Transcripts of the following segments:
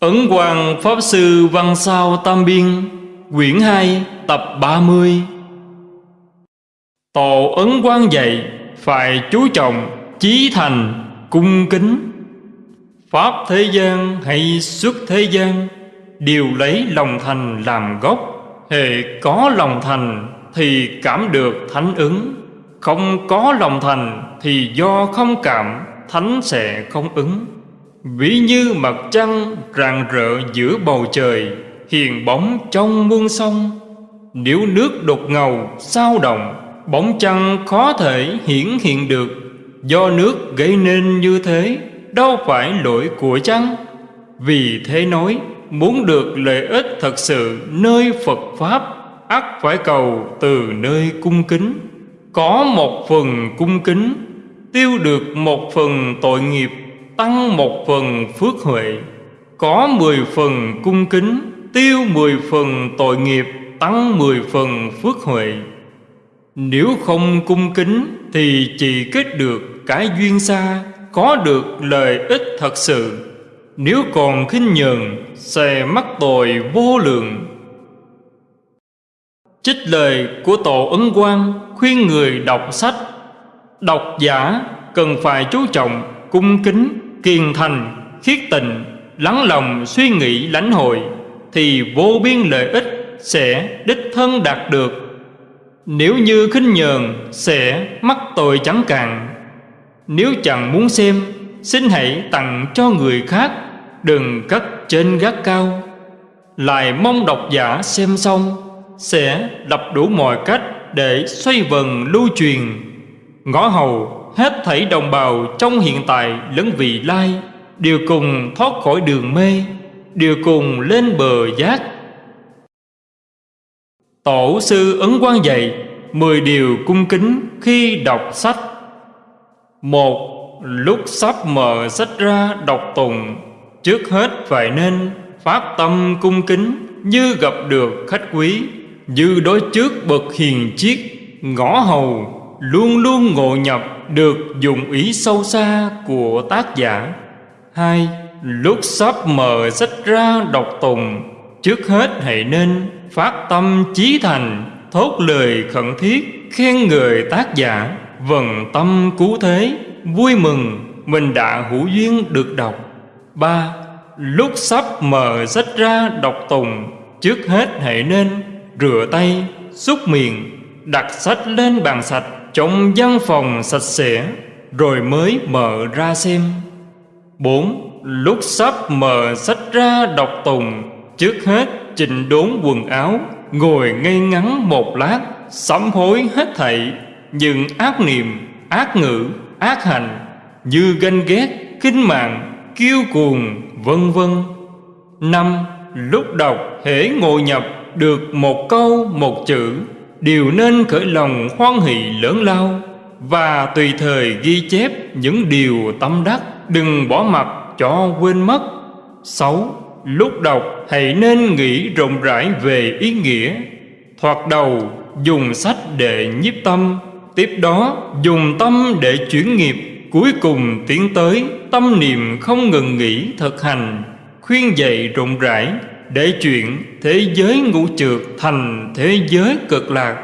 Ấn Quang Pháp Sư Văn Sao Tam Biên, Quyển 2 tập 30 Tổ Ấn Quang dạy, Phải chú trọng, Chí thành, Cung kính. Pháp thế gian hay xuất thế gian, Đều lấy lòng thành làm gốc. Hệ có lòng thành Thì cảm được thánh ứng. Không có lòng thành Thì do không cảm, Thánh sẽ không ứng. Ví như mặt trăng rạng rỡ giữa bầu trời, Hiền bóng trong muôn sông. Nếu nước đục ngầu, sao động, Bóng trăng khó thể hiển hiện được. Do nước gây nên như thế, Đâu phải lỗi của trăng Vì thế nói, Muốn được lợi ích thật sự nơi Phật Pháp, ắt phải cầu từ nơi cung kính. Có một phần cung kính, Tiêu được một phần tội nghiệp tăng một phần phước huệ, có mười phần cung kính, tiêu mười phần tội nghiệp, tăng mười phần phước huệ. Nếu không cung kính thì chỉ kết được cái duyên xa, có được lợi ích thật sự. Nếu còn khinh nhường sẽ mắc tội vô lượng. Trích lời của tổ ấn quang khuyên người đọc sách. Độc giả cần phải chú trọng cung kính kiên thành khiết tịnh lắng lòng suy nghĩ lãnh hội, thì vô biên lợi ích sẽ đích thân đạt được. Nếu như khinh nhờn sẽ mắc tội chẳng cạn. Nếu chẳng muốn xem, xin hãy tặng cho người khác, đừng cất trên gác cao. Lại mong độc giả xem xong, sẽ đập đủ mọi cách để xoay vần lưu truyền. Ngõ hầu hết thảy đồng bào trong hiện tại lẫn vị lai, đều cùng thoát khỏi đường mê, đều cùng lên bờ giác. Tổ sư ấn quan dạy mười điều cung kính khi đọc sách. Một, lúc sắp mở sách ra đọc tùng trước hết phải nên phát tâm cung kính như gặp được khách quý, như đối trước bậc hiền chiết ngõ hầu luôn luôn ngộ nhập được dụng ý sâu xa của tác giả. Hai, lúc sắp mở sách ra đọc tùng, trước hết hãy nên phát tâm chí thành, thốt lời khẩn thiết khen người tác giả. Vần tâm cứu thế, vui mừng, mình đã hữu duyên được đọc. Ba, lúc sắp mở sách ra đọc tùng, trước hết hãy nên rửa tay, xúc miệng đặt sách lên bàn sạch, trong văn phòng sạch sẽ, rồi mới mở ra xem. Bốn, lúc sắp mở sách ra đọc tùng trước hết chỉnh đốn quần áo, ngồi ngây ngắn một lát, sám hối hết thảy, những ác niệm, ác ngữ, ác hành, như ganh ghét kinh mạng, kiêu cuồng, vân vân. Năm, lúc đọc hễ ngồi nhập được một câu, một chữ đều nên khởi lòng hoan hỷ lớn lao và tùy thời ghi chép những điều tâm đắc, đừng bỏ mặt cho quên mất. Sáu, lúc đọc hãy nên nghĩ rộng rãi về ý nghĩa. Thoạt đầu, dùng sách để nhiếp tâm, tiếp đó dùng tâm để chuyển nghiệp, cuối cùng tiến tới tâm niệm không ngừng nghỉ thực hành, khuyên dạy rộng rãi để chuyện thế giới ngũ trượt thành thế giới cực lạc.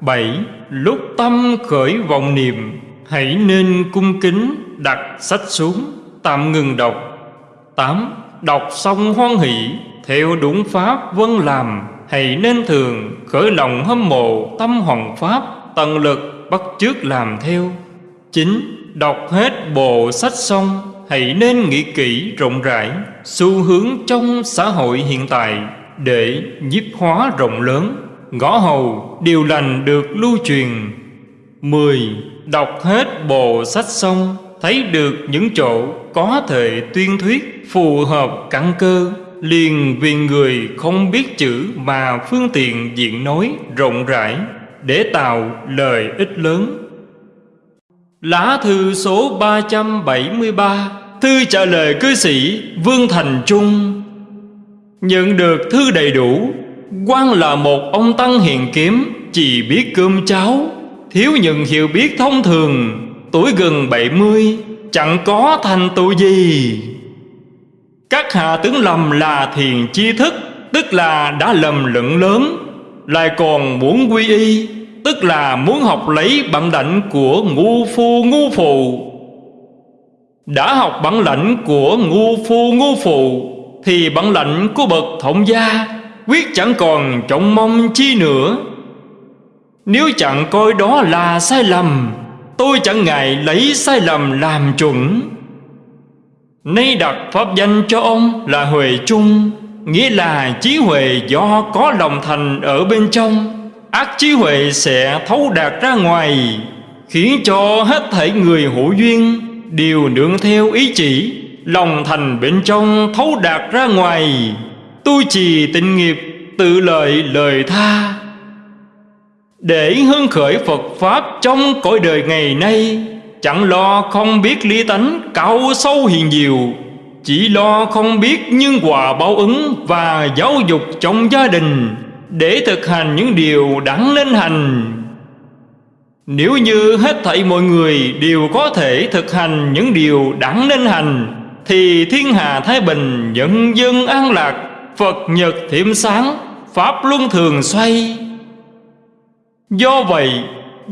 Bảy, lúc tâm khởi vọng niệm, hãy nên cung kính đặt sách xuống, tạm ngừng đọc. Tám, đọc xong hoan hỷ, theo đúng pháp vân làm, hãy nên thường khởi lòng hâm mộ tâm hoàng pháp, tận lực bắt chước làm theo. Chín, đọc hết bộ sách xong hãy nên nghĩ kỹ rộng rãi xu hướng trong xã hội hiện tại để nhiếp hóa rộng lớn. Ngõ hầu điều lành được lưu truyền. Mười, Đọc hết bộ sách xong, Thấy được những chỗ có thể tuyên thuyết Phù hợp căn cơ, Liền vì người không biết chữ Mà phương tiện diện nói rộng rãi Để tạo lời ích lớn. Lá thư số 373 Thư trả lời cư sĩ Vương Thành Trung. Nhận được thư đầy đủ quan là một ông tăng hiền kiếm, Chỉ biết cơm cháo, Thiếu những hiểu biết thông thường, Tuổi gần 70 Chẳng có thành tựu gì. Các hạ tướng lầm là thiền chi thức, Tức là đã lầm lẫn lớn, Lại còn muốn quy y, Tức là muốn học lấy bản đảnh của ngu phu ngu phụ. Đã học bản lãnh của ngu phu ngu phụ, Thì bản lãnh của bậc thổng gia Quyết chẳng còn trọng mong chi nữa. Nếu chẳng coi đó là sai lầm, Tôi chẳng ngại lấy sai lầm làm chuẩn. Nay đặt pháp danh cho ông là Huệ Trung, Nghĩa là trí huệ do có lòng thành ở bên trong. Ác trí huệ sẽ thấu đạt ra ngoài, Khiến cho hết thảy người hữu duyên Đều nương theo ý chỉ, Lòng thành bên trong thấu đạt ra ngoài. Tu trì tịnh nghiệp, tự lợi lời tha. Để hưng khởi Phật Pháp trong cõi đời ngày nay, Chẳng lo không biết lý tánh cao sâu hiền diệu, Chỉ lo không biết nhân quả báo ứng Và giáo dục trong gia đình Để thực hành những điều đáng nên hành. Nếu như hết thảy mọi người đều có thể thực hành những điều đáng nên hành, Thì thiên hạ Thái Bình nhân dân an lạc, Phật nhật thiểm sáng, Pháp luân thường xoay. Do vậy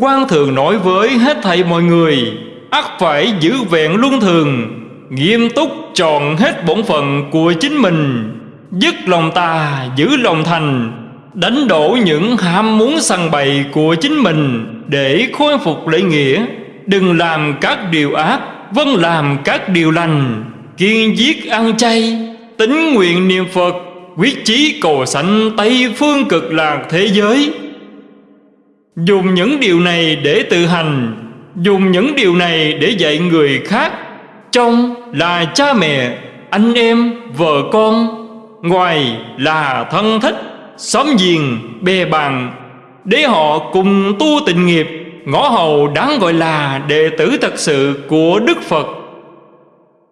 quan thường nói với hết thảy mọi người ắt phải giữ vẹn luân thường, nghiêm túc tròn hết bổn phận của chính mình, dứt lòng tà giữ lòng thành đánh đổ những ham muốn săn bày của chính mình để khôi phục lễ nghĩa. Đừng làm các điều ác vâng làm các điều lành. Kiên giết ăn chay tính nguyện niệm phật quyết chí cầu sanh tây phương cực lạc thế giới. Dùng những điều này để tự hành Dùng những điều này để dạy người khác. Trong là cha mẹ, anh em, vợ con Ngoài là thân thích, xóm giềng, bè bàn Để họ cùng tu tịnh nghiệp Ngõ hầu đáng gọi là đệ tử thật sự của Đức Phật.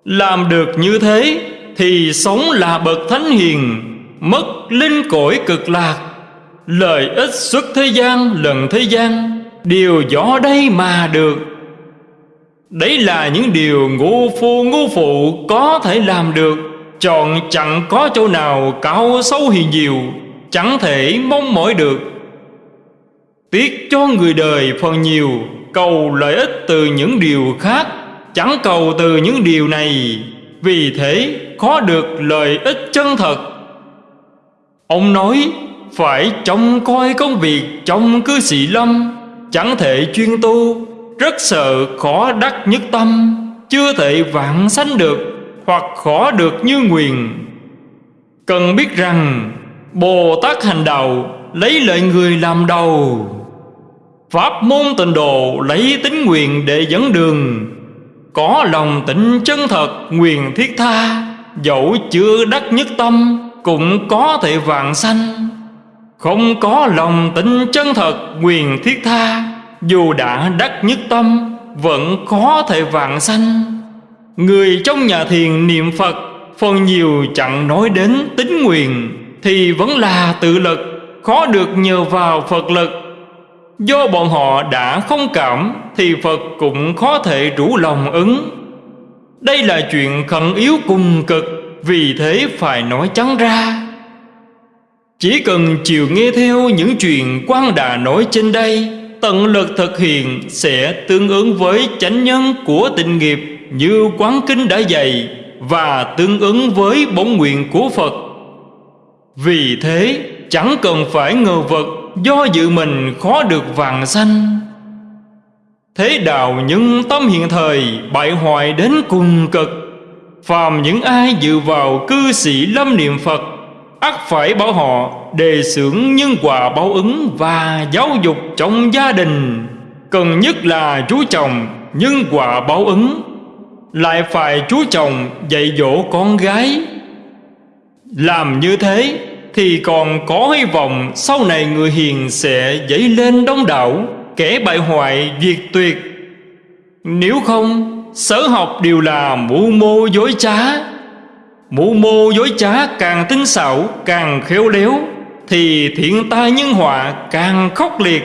Làm được như thế Thì sống là bậc thánh hiền Mất linh cõi cực lạc Lợi ích xuất thế gian lần thế gian Đều do đây mà được. Đấy là những điều ngu phu ngu phụ có thể làm được Chọn chẳng có chỗ nào cao sâu hiền diệu Chẳng thể mong mỏi được. Tiếc cho người đời phần nhiều, Cầu lợi ích từ những điều khác, Chẳng cầu từ những điều này. Vì thế, khó được lợi ích chân thật. Ông nói, phải trông coi công việc trong cư sĩ lâm, Chẳng thể chuyên tu, Rất sợ khó đắc nhất tâm, Chưa thể vạn sanh được, Hoặc khó được như nguyền Cần biết rằng Bồ Tát hành đạo, Lấy lợi người làm đầu. Pháp môn tịnh độ, Lấy tính nguyện để dẫn đường. Có lòng tịnh chân thật, Nguyện thiết tha. Dẫu chưa đắc nhất tâm, Cũng có thể vạn sanh. Không có lòng tịnh chân thật quyền thiết tha. Dù đã đắc nhất tâm, Vẫn có thể vạn sanh. Người trong nhà thiền niệm Phật, Phần nhiều chẳng nói đến tính nguyện. Thì vẫn là tự lực, Khó được nhờ vào Phật lực. Do bọn họ đã không cảm, Thì Phật cũng khó thể rủ lòng ứng. Đây là chuyện khẩn yếu cùng cực, Vì thế phải nói trắng ra. Chỉ cần chịu nghe theo những chuyện quan đà nói trên đây, Tận lực thực hiện sẽ tương ứng với chánh nhân của tịnh nghiệp Như quán kinh đã dạy Và tương ứng với bổn nguyện của Phật. Vì thế, chẳng cần phải ngờ vật, Do dự mình khó được vàng sanh Thế đạo những tâm hiện thời, Bại hoại đến cùng cực. Phàm những ai dự vào cư sĩ lâm niệm Phật, ắt phải bảo họ đề xưởng nhân quả báo ứng và giáo dục trong gia đình. Cần nhất là chú chồng nhân quả báo ứng, lại phải chú chồng dạy dỗ con gái. Làm như thế thì còn có hy vọng, sau này người hiền sẽ dấy lên đông đảo, kẻ bại hoại diệt tuyệt. Nếu không, sở học đều là mưu mô dối trá. Mũ mô dối trá càng tinh xảo, càng khéo léo, Thì thiện tai nhân họa càng khốc liệt.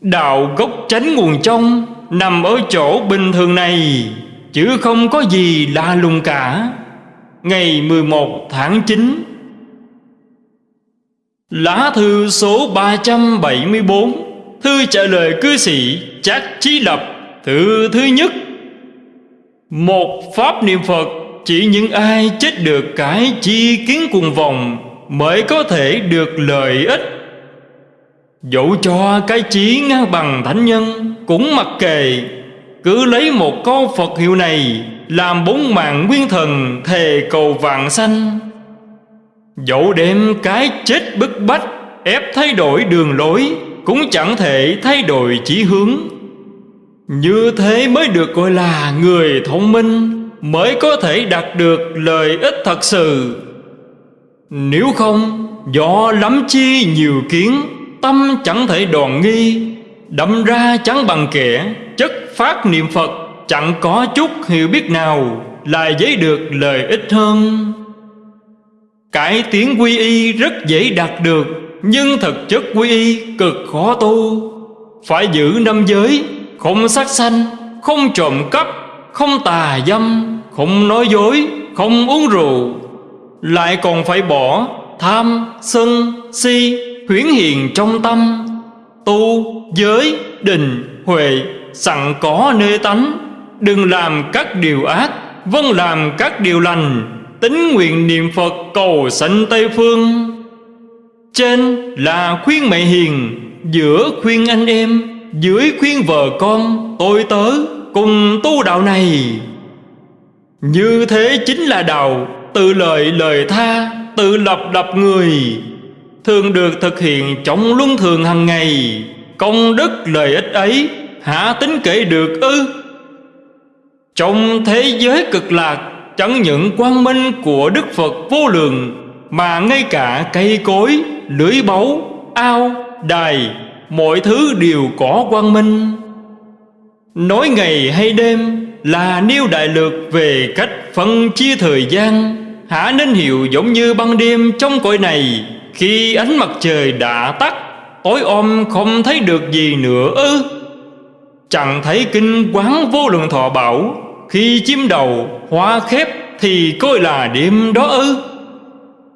Đạo gốc tránh nguồn trong Nằm ở chỗ bình thường này, Chứ không có gì lạ lùng cả. Ngày 11 tháng 9 Lá thư số 374 Thư trả lời cư sĩ Trác Chí Lập, Thư thứ nhất. Một pháp niệm Phật, Chỉ những ai chết được cái chi kiến cùng vòng Mới có thể được lợi ích. Dẫu cho cái chí ngang bằng thánh nhân Cũng mặc kệ, Cứ lấy một câu Phật hiệu này Làm bốn mạng nguyên thần Thề cầu vạn sanh Dẫu đem cái chết bức bách, Ép thay đổi đường lối, Cũng chẳng thể thay đổi chỉ hướng. Như thế mới được gọi là người thông minh, Mới có thể đạt được lợi ích thật sự. Nếu không, Do lắm chi nhiều kiến, Tâm chẳng thể đoàn nghi, Đâm ra chẳng bằng kẻ, Chất phát niệm Phật Chẳng có chút hiểu biết nào Là giấy được lợi ích hơn. Cải tiến quy y rất dễ đạt được Nhưng thực chất quy y cực khó tu. Phải giữ năm giới Không sát sanh Không trộm cắp Không tà dâm Không nói dối Không uống rượu. Lại còn phải bỏ Tham, sân, si Huyến hiền trong tâm. Tu, giới, định, huệ Sẵn có nơi tánh. Đừng làm các điều ác Vâng làm các điều lành. Tính nguyện niệm Phật cầu sanh Tây Phương. Trên là khuyên mẹ hiền, Giữa khuyên anh em, Dưới khuyên vợ con, Tôi tớ cùng tu đạo này. Như thế chính là đạo, Tự lợi lời tha, Tự lập lập người, Thường được thực hiện trong luân thường hàng ngày. Công đức lợi ích ấy Hả tính kể được ư? Trong thế giới cực lạc Chẳng những quang minh của Đức Phật vô lượng Mà ngay cả cây cối, lưới báu, ao, đài Mọi thứ đều có quang minh. Nói ngày hay đêm là nêu đại lược về cách phân chia thời gian. Hả nên hiểu giống như ban đêm trong cõi này Khi ánh mặt trời đã tắt Tối om không thấy được gì nữa ư? Chẳng thấy kinh quán vô lượng thọ bảo khi chim đầu, hoa khép thì coi là đêm đó ư.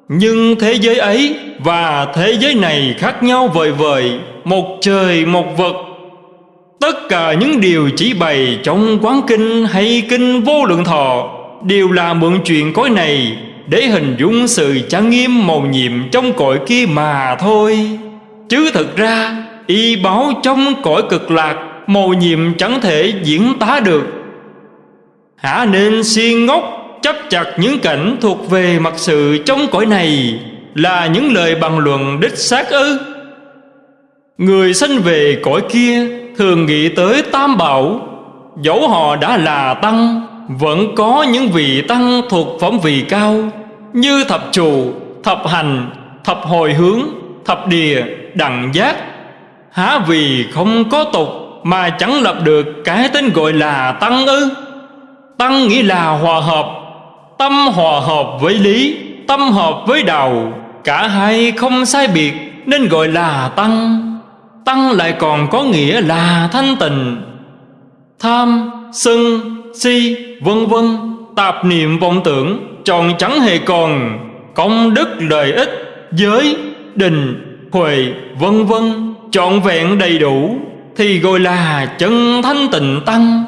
Nhưng thế giới ấy và thế giới này khác nhau vời vời, Một trời, một vật Tất cả những điều chỉ bày trong quán kinh hay kinh vô lượng thọ Đều là mượn chuyện cõi này Để hình dung sự trang nghiêm màu nhiệm trong cõi kia mà thôi. Chứ thực ra, y báo trong cõi cực lạc, Màu nhiệm chẳng thể diễn tả được. Hả nên si ngốc chấp chặt những cảnh thuộc về mặt sự trong cõi này Là những lời bằng luận đích xác ư? Người sanh về cõi kia thường nghĩ tới tam bảo. Dẫu họ đã là tăng Vẫn có những vị tăng thuộc phẩm vị cao Như thập trụ, thập hành, thập hồi hướng, thập địa, đẳng giác. Há vì không có tục mà chẳng lập được cái tên gọi là tăng ư? Tăng nghĩa là hòa hợp Tâm hòa hợp với lý Tâm hợp với đạo. Cả hai không sai biệt Nên gọi là tăng. Tăng lại còn có nghĩa là thanh tịnh. Tham, sân, si, vân vân Tạp niệm vọng tưởng Tròn chẳng hề còn. Công đức lợi ích Giới, định, huệ, vân vân Trọn vẹn đầy đủ Thì gọi là chân thanh tịnh tăng.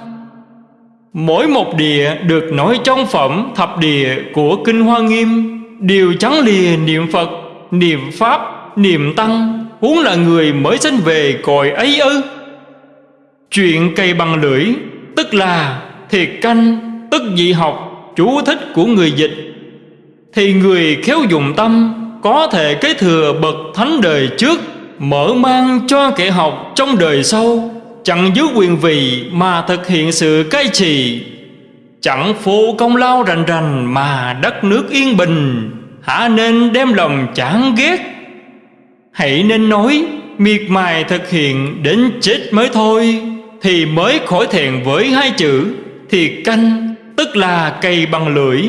Mỗi một địa được nói trong phẩm thập địa của Kinh Hoa Nghiêm. Đều trắng lìa niệm Phật, niệm Pháp, niệm Tăng. Huống là người mới sinh về cõi ấy ư? Chuyện cây bằng lưỡi Tức là thiệt canh Tức dị học Chú thích của người dịch. Thì người khéo dùng tâm Có thể kế thừa bậc thánh đời trước Mở mang cho kẻ học trong đời sau. Chẳng giữ quyền vị mà thực hiện sự cai trị. Chẳng phụ công lao rành rành mà đất nước yên bình, Hả nên đem lòng chán ghét. Hãy nên nói, miệt mài thực hiện đến chết mới thôi, Thì mới khỏi thẹn với hai chữ, Thì canh, tức là cây bằng lưỡi.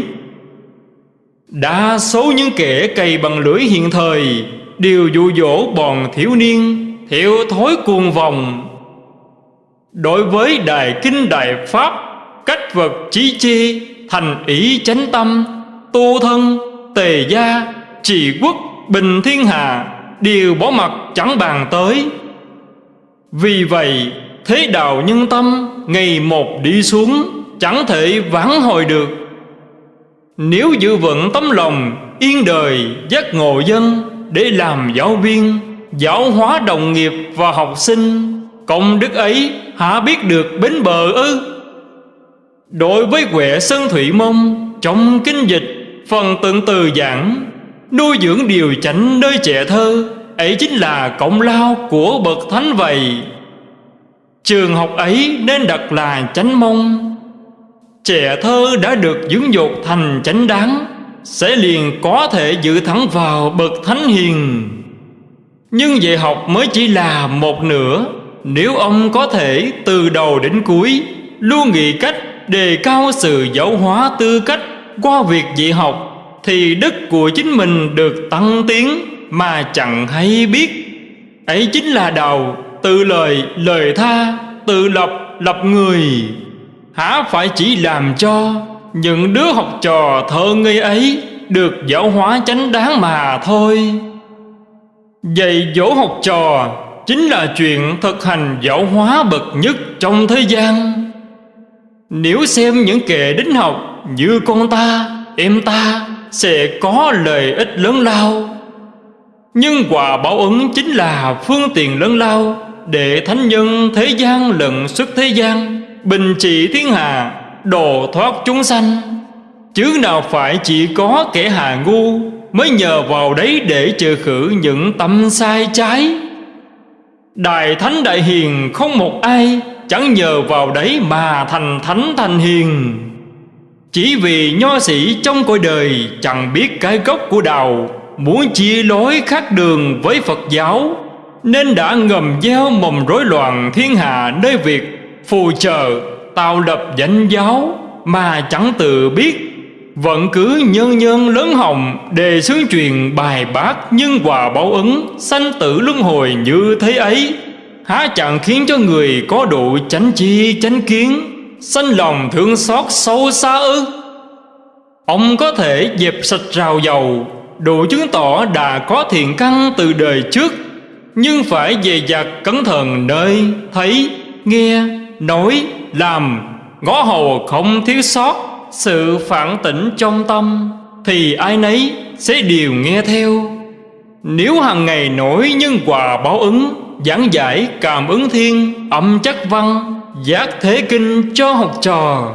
Đa số những kẻ cây bằng lưỡi hiện thời Đều dụ dỗ bọn thiếu niên, Theo thói cuồng vòng Đối với Đại Kinh Đại Pháp, Cách vật trí chi Thành ý chánh tâm, tu thân, tề gia trị quốc, bình thiên hạ đều bỏ mặt chẳng bàn tới. Vì vậy, thế đạo nhân tâm, ngày một đi xuống, chẳng thể vãn hồi được. Nếu giữ vững tấm lòng yên đời giác ngộ dân để làm giáo viên, giáo hóa đồng nghiệp và học sinh công đức ấy hả biết được bến bờ ư? Đối với quẻ sơn thủy mông, trong kinh dịch, phần tượng từ giảng, nuôi dưỡng điều chánh nơi trẻ thơ, ấy chính là công lao của bậc thánh vậy. Trường học ấy nên đặt là chánh mông. Trẻ thơ đã được dưỡng dục thành chánh đáng, sẽ liền có thể dự thẳng vào bậc thánh hiền. Nhưng dạy học mới chỉ là một nửa nếu ông có thể, từ đầu đến cuối luôn nghĩ cách đề cao sự giáo hóa tư cách qua việc dạy học, thì đức của chính mình được tăng tiến mà chẳng hay biết. Ấy chính là đầu tự lời lời tha, tự lập lập người. Há phải chỉ làm cho những đứa học trò thơ ngây ấy được giáo hóa chánh đáng mà thôi. Dạy dỗ học trò chính là chuyện thực hành giáo hóa bậc nhất trong thế gian. Nếu xem những kẻ đính học như con ta, em ta sẽ có lợi ích lớn lao. Nhưng quả báo ứng chính là phương tiện lớn lao để thánh nhân thế gian lận xuất thế gian, bình trị thiên hạ, độ thoát chúng sanh. Chứ nào phải chỉ có kẻ hà ngu mới nhờ vào đấy để trừ khử những tâm sai trái đại thánh đại hiền không một ai chẳng nhờ vào đấy mà thành thánh thành hiền. Chỉ vì nho sĩ trong cõi đời chẳng biết cái gốc của đạo, Muốn chia lối khác đường với Phật giáo, Nên đã ngầm gieo mầm rối loạn thiên hạ nơi việc Phù trợ, tạo lập danh giáo Mà chẳng tự biết vẫn cứ nhân nhân lớn hồng Đề xướng truyền bài bác nhân quả báo ứng Sanh tử luân hồi như thế ấy. Há chẳng khiến cho người có độ chánh chi chánh kiến Sanh lòng thương xót sâu xa ư? Ông có thể dẹp sạch rào dầu Đủ chứng tỏ đã có thiện căn từ đời trước Nhưng phải dè dặt cẩn thận nơi Thấy, nghe, nói, làm Ngõ hầu không thiếu sót. Sự phản tỉnh trong tâm, Thì ai nấy sẽ đều nghe theo. Nếu hàng ngày nổi nhân quả báo ứng, Giảng giải cảm ứng thiên, Âm chắc văn, Giác thế kinh cho học trò,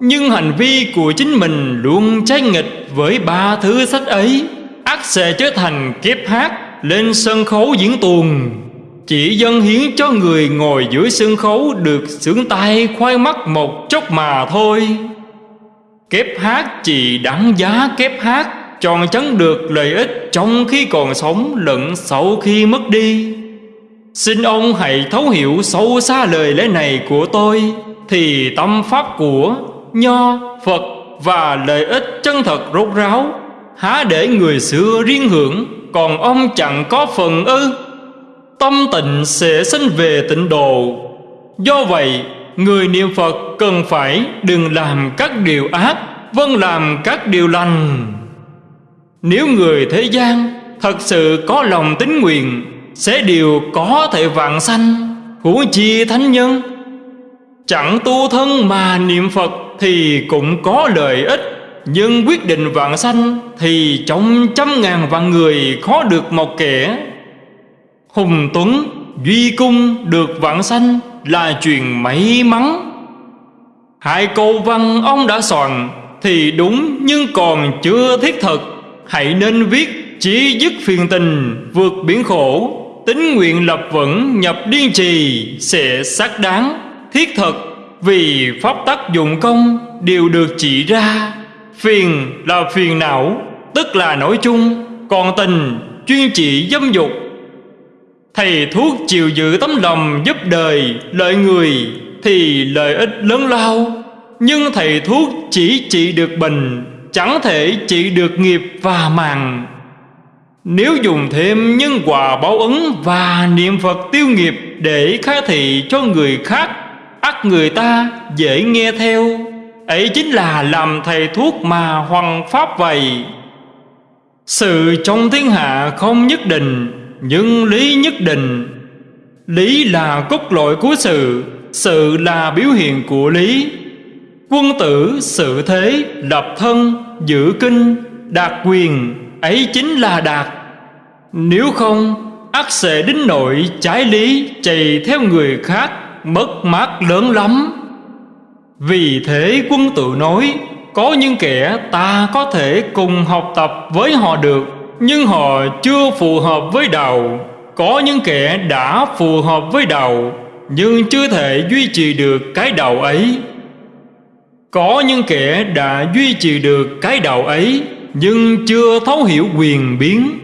Nhưng hành vi của chính mình Luôn trái nghịch với ba thứ sách ấy, ác sẽ trở thành kiếp hát Lên sân khấu diễn tuồng. Chỉ dân hiến cho người ngồi dưới sân khấu Được sướng tay khoai mắt một chốc mà thôi. Kép hát chỉ đáng giá kép hát Tròn chấn được lợi ích trong khi còn sống lẫn sau khi mất đi. Xin ông hãy thấu hiểu sâu xa lời lẽ này của tôi Thì tâm pháp của Nho, Phật và lợi ích chân thật rốt ráo Há để người xưa riêng hưởng Còn ông chẳng có phần ư. Tâm tịnh sẽ sinh về tịnh độ. Do vậy Người niệm Phật cần phải Đừng làm các điều ác Vâng làm các điều lành. Nếu người thế gian Thật sự có lòng tính nguyện, sẽ đều có thể vạn sanh huống chi thánh nhân. Chẳng tu thân mà niệm phật thì cũng có lợi ích, nhưng quyết định vạn sanh thì trong trăm ngàn vạn người khó được một kẻ. Hùng tuấn duy cung được vạn sanh là chuyện may mắn. Hai câu văn ông đã soạn thì đúng, nhưng còn chưa thiết thực. Hãy nên viết chỉ dứt phiền tình, vượt biển khổ. Tính nguyện lập vững, nhập điên trì Sẽ xác đáng. Thiết thực, Vì pháp tác dụng công Đều được chỉ ra. Phiền là phiền não, Tức là nổi chung. Còn tình chuyên chỉ dâm dục Thầy thuốc chịu giữ tấm lòng giúp đời, Lợi người Thì lợi ích lớn lao. Nhưng thầy thuốc chỉ trị được bệnh, Chẳng thể trị được nghiệp và màng nếu dùng thêm nhân quả báo ứng và niệm Phật tiêu nghiệp để khai thị cho người khác, ắt người ta dễ nghe theo. Ấy chính là làm thầy thuốc mà hoàng pháp vậy. Sự trong thiên hạ không nhất định nhưng lý nhất định. Lý là cốt lõi của sự Sự là biểu hiện của lý. Quân tử, sự thế, lập thân, giữ kinh, đạt quyền, ấy chính là đạt. Nếu không ắt sẽ đến nội trái lý chạy theo người khác, mất mát lớn lắm. Vì thế quân tử nói, có những kẻ ta có thể cùng học tập với họ được nhưng họ chưa phù hợp với đạo. Có những kẻ đã phù hợp với đạo, nhưng chưa thể duy trì được cái đạo ấy. Có những kẻ đã duy trì được cái đạo ấy, Nhưng chưa thấu hiểu quyền biến.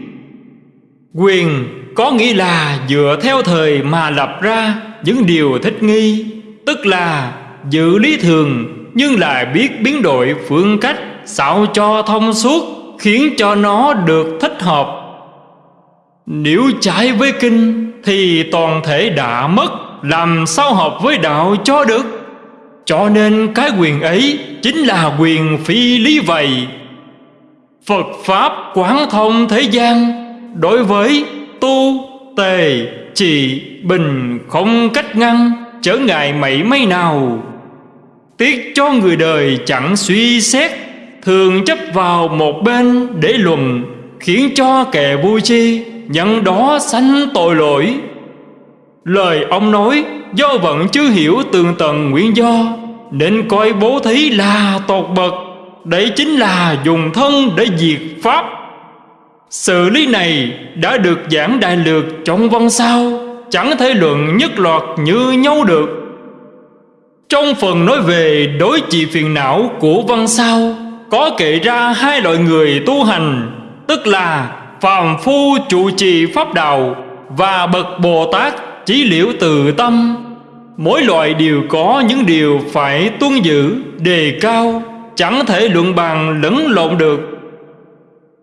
Quyền có nghĩa là dựa theo thời mà lập ra những điều thích nghi, Tức là giữ lý thường nhưng lại biết biến đổi phương cách sao cho thông suốt khiến cho nó được thích hợp. Nếu trái với kinh thì toàn thể đã mất làm sao hợp với đạo cho được? Cho nên cái quyền ấy chính là quyền phi lý vậy. Phật Pháp quán thông thế gian Đối với tu, tề, trị bình không cách ngăn trở ngại mảy may nào. Tiếc cho người đời chẳng suy xét Thường chấp vào một bên để lùm Khiến cho kẻ vui chi Nhận đó sanh tội lỗi. Lời ông nói, do vẫn chưa hiểu tường tận nguyên do, Nên coi bố thí là tột bậc. Đấy chính là dùng thân để diệt Pháp. Sự lý này đã được giảng đại lược trong văn sao, Chẳng thể luận nhất loạt như nhau được. Trong phần nói về đối trị phiền não của văn sao có kể ra hai loại người tu hành Tức là phàm phu trụ trì pháp đạo Và bậc Bồ Tát chỉ liễu từ tâm. Mỗi loại đều có những điều phải tuân giữ, đề cao Chẳng thể luận bàn lẫn lộn được.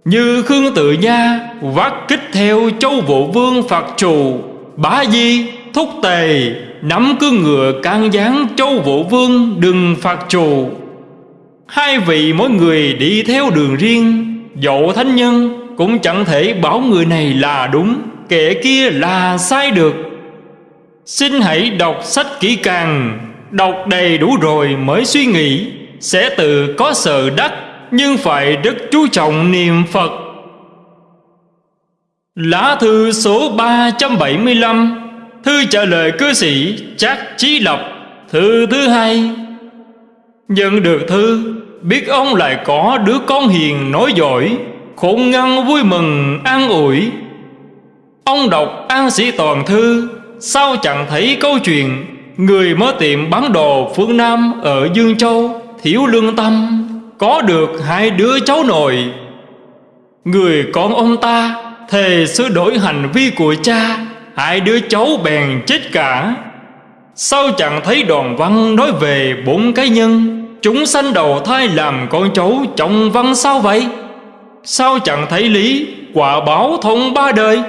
Như Khương Tự Nha vác kích theo châu vũ vương phật trù Bá Di thúc tề Nắm cương ngựa can gián châu vũ vương đừng phạt trù. Hai vị mỗi người đi theo đường riêng. Dẫu thánh nhân cũng chẳng thể bảo người này là đúng, Kẻ kia là sai được. Xin hãy đọc sách kỹ càng, Đọc đầy đủ rồi mới suy nghĩ. Sẽ tự có sợ đắc, Nhưng phải rất chú trọng niệm Phật. Lá thư số 375 Thư trả lời cư sĩ Trác Chí Lập, Thư thứ hai. Nhận được thư, Biết ông lại có đứa con hiền nói giỏi, Khôn ngăn vui mừng, an ủi. Ông đọc an sĩ toàn thư, Sao chẳng thấy câu chuyện, Người mới tiệm bán đồ phương Nam Ở Dương Châu, Thiếu lương tâm, Có được hai đứa cháu nội. Người con ông ta, Thề sửa đổi hành vi của cha, Hai đứa cháu bèn chết cả. Sao chẳng thấy đoàn văn nói về bốn cái nhân Chúng sanh đầu thai làm con cháu trong văn sao vậy? Sao chẳng thấy lý, quả báo thông ba đời?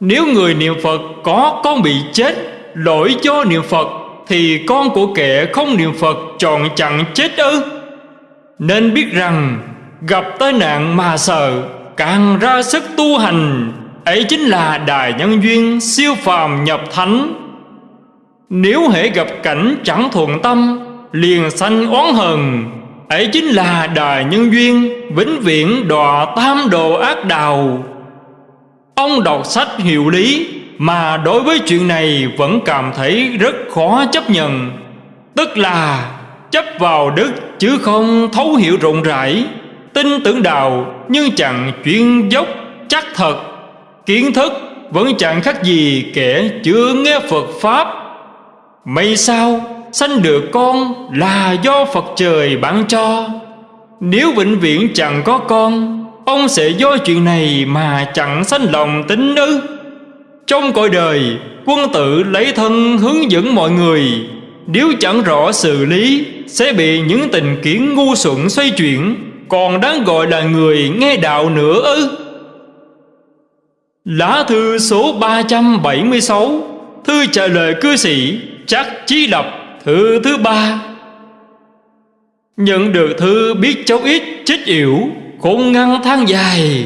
Nếu người niệm Phật có con bị chết, Lỗi cho niệm Phật, Thì con của kẻ không niệm Phật chọn chẳng chết ư? Nên biết rằng, Gặp tai nạn mà sợ, Càng ra sức tu hành, Ấy chính là đài nhân duyên Siêu phàm nhập thánh. Nếu hễ gặp cảnh chẳng thuận tâm Liền sanh oán hờn Ấy chính là đài nhân duyên, Vĩnh viễn đọa tam đồ ác đào Ông đọc sách hiểu lý, Mà đối với chuyện này vẫn cảm thấy rất khó chấp nhận. Tức là, chấp vào đức chứ không thấu hiểu rộng rãi, Tin tưởng đạo nhưng chẳng chuyên dốc, chắc thật. Kiến thức vẫn chẳng khác gì kẻ chưa nghe Phật Pháp. May sao sanh được con là do Phật trời ban cho. Nếu vĩnh viễn chẳng có con, Ông sẽ do chuyện này mà chẳng sanh lòng tính ư. Trong cõi đời, Quân tử lấy thân hướng dẫn mọi người. Nếu chẳng rõ xử lý, Sẽ bị những tình kiến ngu xuẩn xoay chuyển, Còn đáng gọi là người nghe đạo nữa ư. Lá thư số 376 Thư trả lời cư sĩ Chắc Chí Lập. Thư thứ ba. Nhận được thư biết cháu ít chết yểu Khôn ngăn than dài.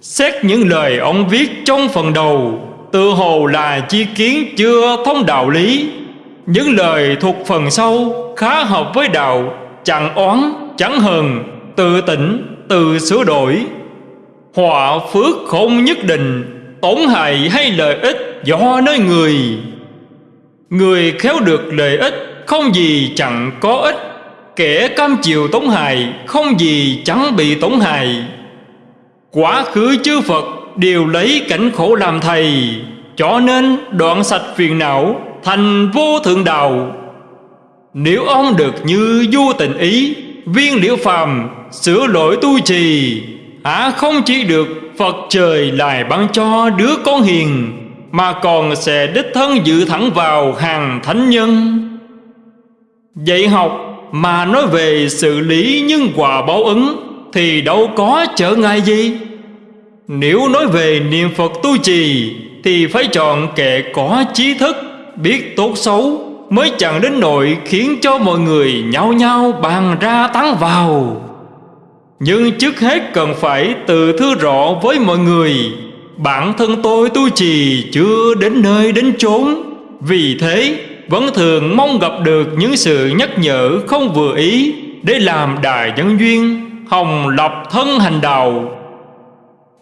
Xét những lời ông viết trong phần đầu Tự hồ là chi kiến chưa thông đạo lý. Những lời thuộc phần sau Khá hợp với đạo Chẳng oán, chẳng hờn Tự tỉnh, tự sửa đổi. Họa phước không nhất định Tổn hại hay lợi ích do nơi người. Người khéo được lợi ích Không gì chẳng có ích. Kẻ cam chịu tổn hại Không gì chẳng bị tổn hại. Quá khứ chư Phật Đều lấy cảnh khổ làm thầy, Cho nên đoạn sạch phiền não Thành vô thượng đạo. Nếu ông được như vua tình ý, Viên liễu phàm Sửa lỗi tu trì, Hả không chỉ được Phật trời lại ban cho đứa con hiền. Mà còn sẽ đích thân dự thẳng vào hàng thánh nhân. Dạy học mà nói về xử lý nhân quả báo ứng Thì đâu có trở ngại gì. Nếu nói về niệm Phật tu trì Thì phải chọn kẻ có trí thức, Biết tốt xấu Mới chẳng đến nỗi khiến cho mọi người nhau nhau bàn ra tán vào. Nhưng trước hết cần phải tự thư rõ với mọi người Bản thân tôi tu trì chưa đến nơi đến chốn. Vì thế, vẫn thường mong gặp được những sự nhắc nhở không vừa ý để làm đài nhân duyên, hồng lập thân hành đạo.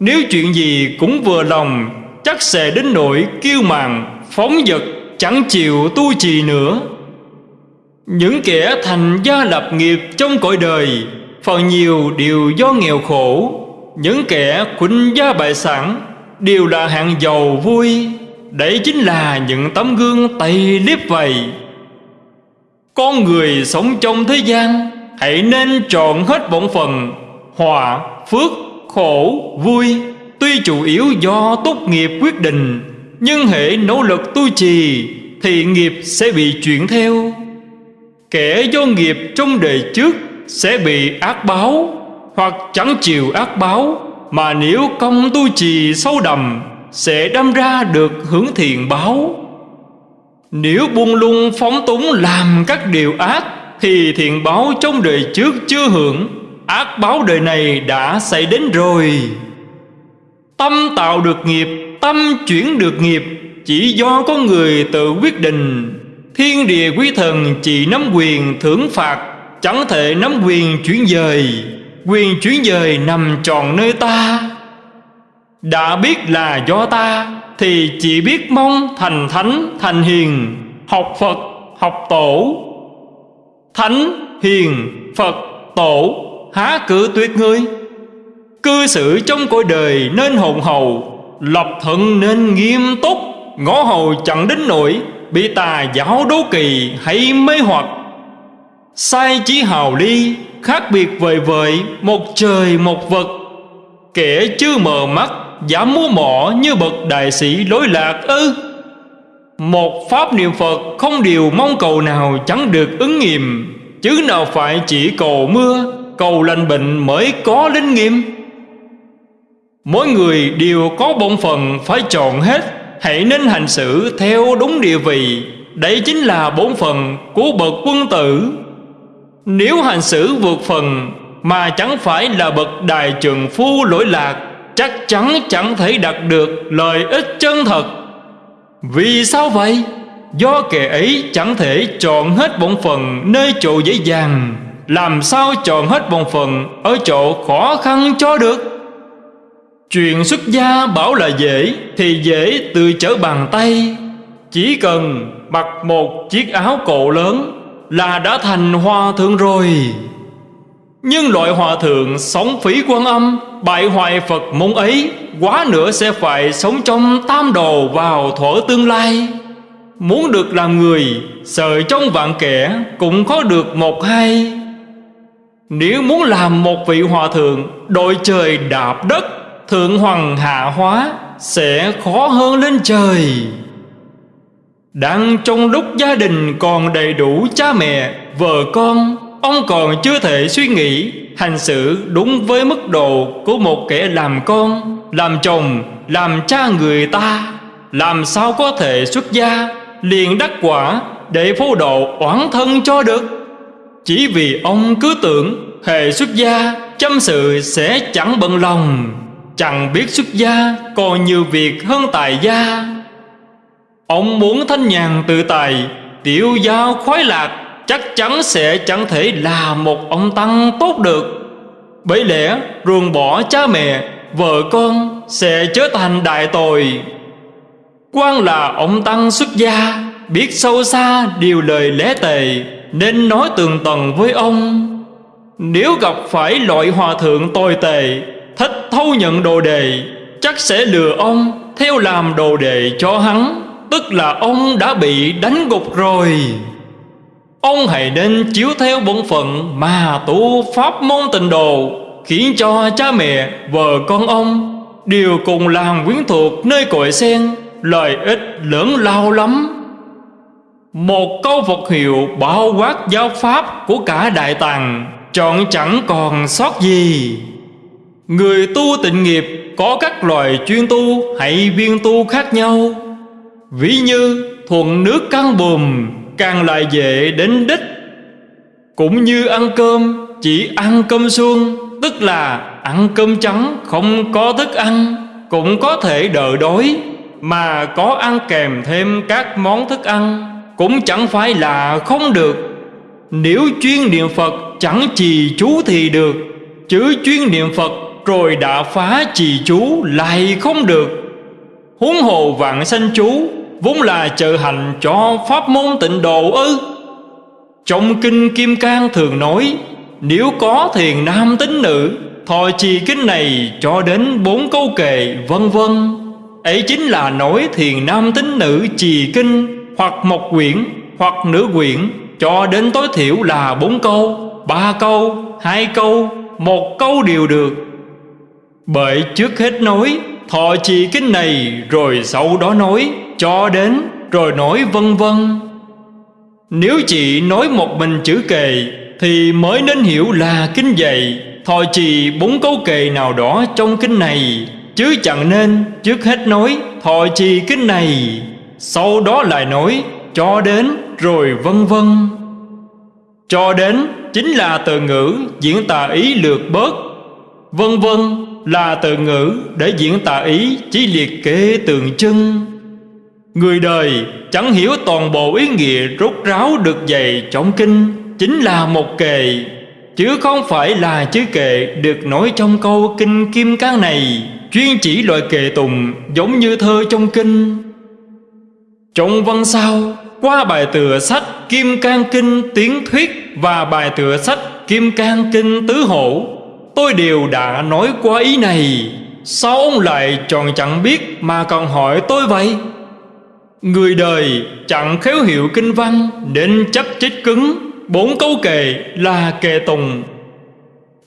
Nếu chuyện gì cũng vừa lòng, chắc sẽ đến nỗi kiêu màng phóng dật, chẳng chịu tu trì nữa. Những kẻ thành gia lập nghiệp trong cõi đời, phần nhiều đều do nghèo khổ. Những kẻ khuynh gia bại sản đều là hạng giàu vui Đấy chính là những tấm gương tay liếp vậy Con người sống trong thế gian Hãy nên chọn hết bổn phần Hòa, phước, khổ, vui. Tuy chủ yếu do tốt nghiệp quyết định Nhưng hệ nỗ lực tu trì Thì nghiệp sẽ bị chuyển theo. Kẻ do nghiệp trong đời trước Sẽ bị ác báo Hoặc chẳng chịu ác báo. Mà nếu công tu trì sâu đầm, sẽ đâm ra được hưởng thiện báo. Nếu buông lung phóng túng làm các điều ác, thì thiện báo trong đời trước chưa hưởng. Ác báo đời này đã xảy đến rồi. Tâm tạo được nghiệp, tâm chuyển được nghiệp, chỉ do có người tự quyết định. Thiên địa quý thần chỉ nắm quyền thưởng phạt, chẳng thể nắm quyền chuyển dời quyền chuyển dời nằm tròn nơi ta. Đã biết là do ta, Thì chỉ biết mong thành thánh, thành hiền, Học Phật, học tổ. Thánh, hiền, Phật, tổ, Há cử tuyệt ngươi Cư xử trong cõi đời nên hồn hầu, Lập thận nên nghiêm túc, Ngõ hầu chẳng đến nổi Bị tà giáo đố kỳ hay mê hoặc. Sai chí hào ly Khác biệt vời vợi, Một trời, một vật Kẻ chưa mờ mắt, Dám múa mỏ như bậc đại sĩ lối lạc ư? Một pháp niệm Phật không điều mong cầu nào chẳng được ứng nghiệm. Chứ nào phải chỉ cầu mưa, Cầu lành bệnh mới có linh nghiệm? Mỗi người đều có bổn phần phải chọn hết, Hãy nên hành xử theo đúng địa vị. Đấy chính là bổn phần của bậc quân tử. Nếu hành xử vượt phần Mà chẳng phải là bậc đại trường phu lỗi lạc, chắc chắn chẳng thể đạt được lợi ích chân thật. Vì sao vậy? Do kẻ ấy chẳng thể chọn hết bổn phần nơi chỗ dễ dàng, làm sao chọn hết bổn phần ở chỗ khó khăn cho được? Chuyện xuất gia bảo là dễ thì dễ từ chở bàn tay, chỉ cần mặc một chiếc áo cổ lớn là đã thành hòa thượng rồi. Nhưng loại hòa thượng sống phí quan âm, Bại hoại Phật môn ấy, Quá nữa sẽ phải sống trong tam đồ vào thuở tương lai. Muốn được làm người, Sợ trong vạn kẻ Cũng có được một hai. Nếu muốn làm một vị hòa thượng, Đội trời đạp đất, Thượng hoàng hạ hóa, Sẽ khó hơn lên trời. Đang trong lúc gia đình còn đầy đủ cha mẹ, Vợ con, Ông còn chưa thể suy nghĩ, Hành xử đúng với mức độ Của một kẻ làm con, Làm chồng, Làm cha người ta. Làm sao có thể xuất gia, Liền đắc quả Để phô độ oán thân cho được? Chỉ vì ông cứ tưởng hệ xuất gia, Chăm sự sẽ chẳng bận lòng. Chẳng biết xuất gia Còn nhiều việc hơn tài gia. Ông muốn thanh nhàn tự tài, Tiểu giao khoái lạc, Chắc chắn sẽ chẳng thể là một ông Tăng tốt được. Bởi lẽ, ruồng bỏ cha mẹ, Vợ con sẽ trở thành đại tội. Quan là ông Tăng xuất gia, Biết sâu xa điều lời lẽ tề, Nên nói tường tầng với ông. Nếu gặp phải loại hòa thượng tồi tệ Thích thâu nhận đồ đề Chắc sẽ lừa ông Theo làm đồ đề cho hắn. Tức là ông đã bị đánh gục rồi. Ông hãy nên chiếu theo bổn phận Mà tu pháp môn tịnh độ Khiến cho cha mẹ, vợ con ông Đều cùng làm quyến thuộc nơi cội sen Lợi ích lớn lao lắm. Một câu Phật hiệu bao quát giáo pháp của cả Đại tàng Chọn chẳng còn sót gì. Người tu tịnh nghiệp có các loại chuyên tu hay viên tu khác nhau. Ví như thuận nước căng bùm càng lại dễ đến đích. Cũng như ăn cơm, chỉ ăn cơm suông, Tức là ăn cơm trắng không có thức ăn, Cũng có thể đợi đói. Mà có ăn kèm thêm các món thức ăn Cũng chẳng phải là không được. Nếu chuyên niệm Phật chẳng trì chú thì được, Chứ chuyên niệm Phật rồi đã phá trì chú lại không được. Huống hồ vạn sanh chú Vốn là trợ hành cho pháp môn tịnh độ ư? Trong kinh Kim Cang thường nói Nếu có thiền nam tính nữ Thọ trì kinh này cho đến bốn câu kệ vân vân. Ấy chính là nói thiền nam tính nữ trì kinh Hoặc một quyển hoặc nửa quyển Cho đến tối thiểu là bốn câu Ba câu, hai câu, một câu đều được. Bởi trước hết nói Thọ trì kinh này rồi sau đó nói cho đến, rồi nói vân vân. Nếu chị nói một mình chữ kề, Thì mới nên hiểu là kinh dạy. Thọ trì bốn câu kề nào đó trong kinh này, Chứ chẳng nên trước hết nói thọ trì kinh này. Sau đó lại nói, cho đến, rồi vân vân. Cho đến chính là từ ngữ diễn tà ý lược bớt. Vân vân là từ ngữ để diễn tà ý chỉ liệt kê tượng trưng. Người đời chẳng hiểu toàn bộ ý nghĩa rốt ráo được dạy trong kinh, Chính là một kệ Chứ không phải là chữ kệ được nói trong câu kinh kim cang này, Chuyên chỉ loại kệ tùng giống như thơ trong kinh. Trong văn sau, qua bài tựa sách Kim Cang Kinh Tiếng Thuyết Và bài tựa sách Kim Cang Kinh Tứ Hổ, Tôi đều đã nói qua ý này. Sao ông lại tròn chẳng biết mà còn hỏi tôi vậy? Người đời chẳng khéo hiểu kinh văn Nên chấp chích cứng. Bốn câu kệ là kệ tùng.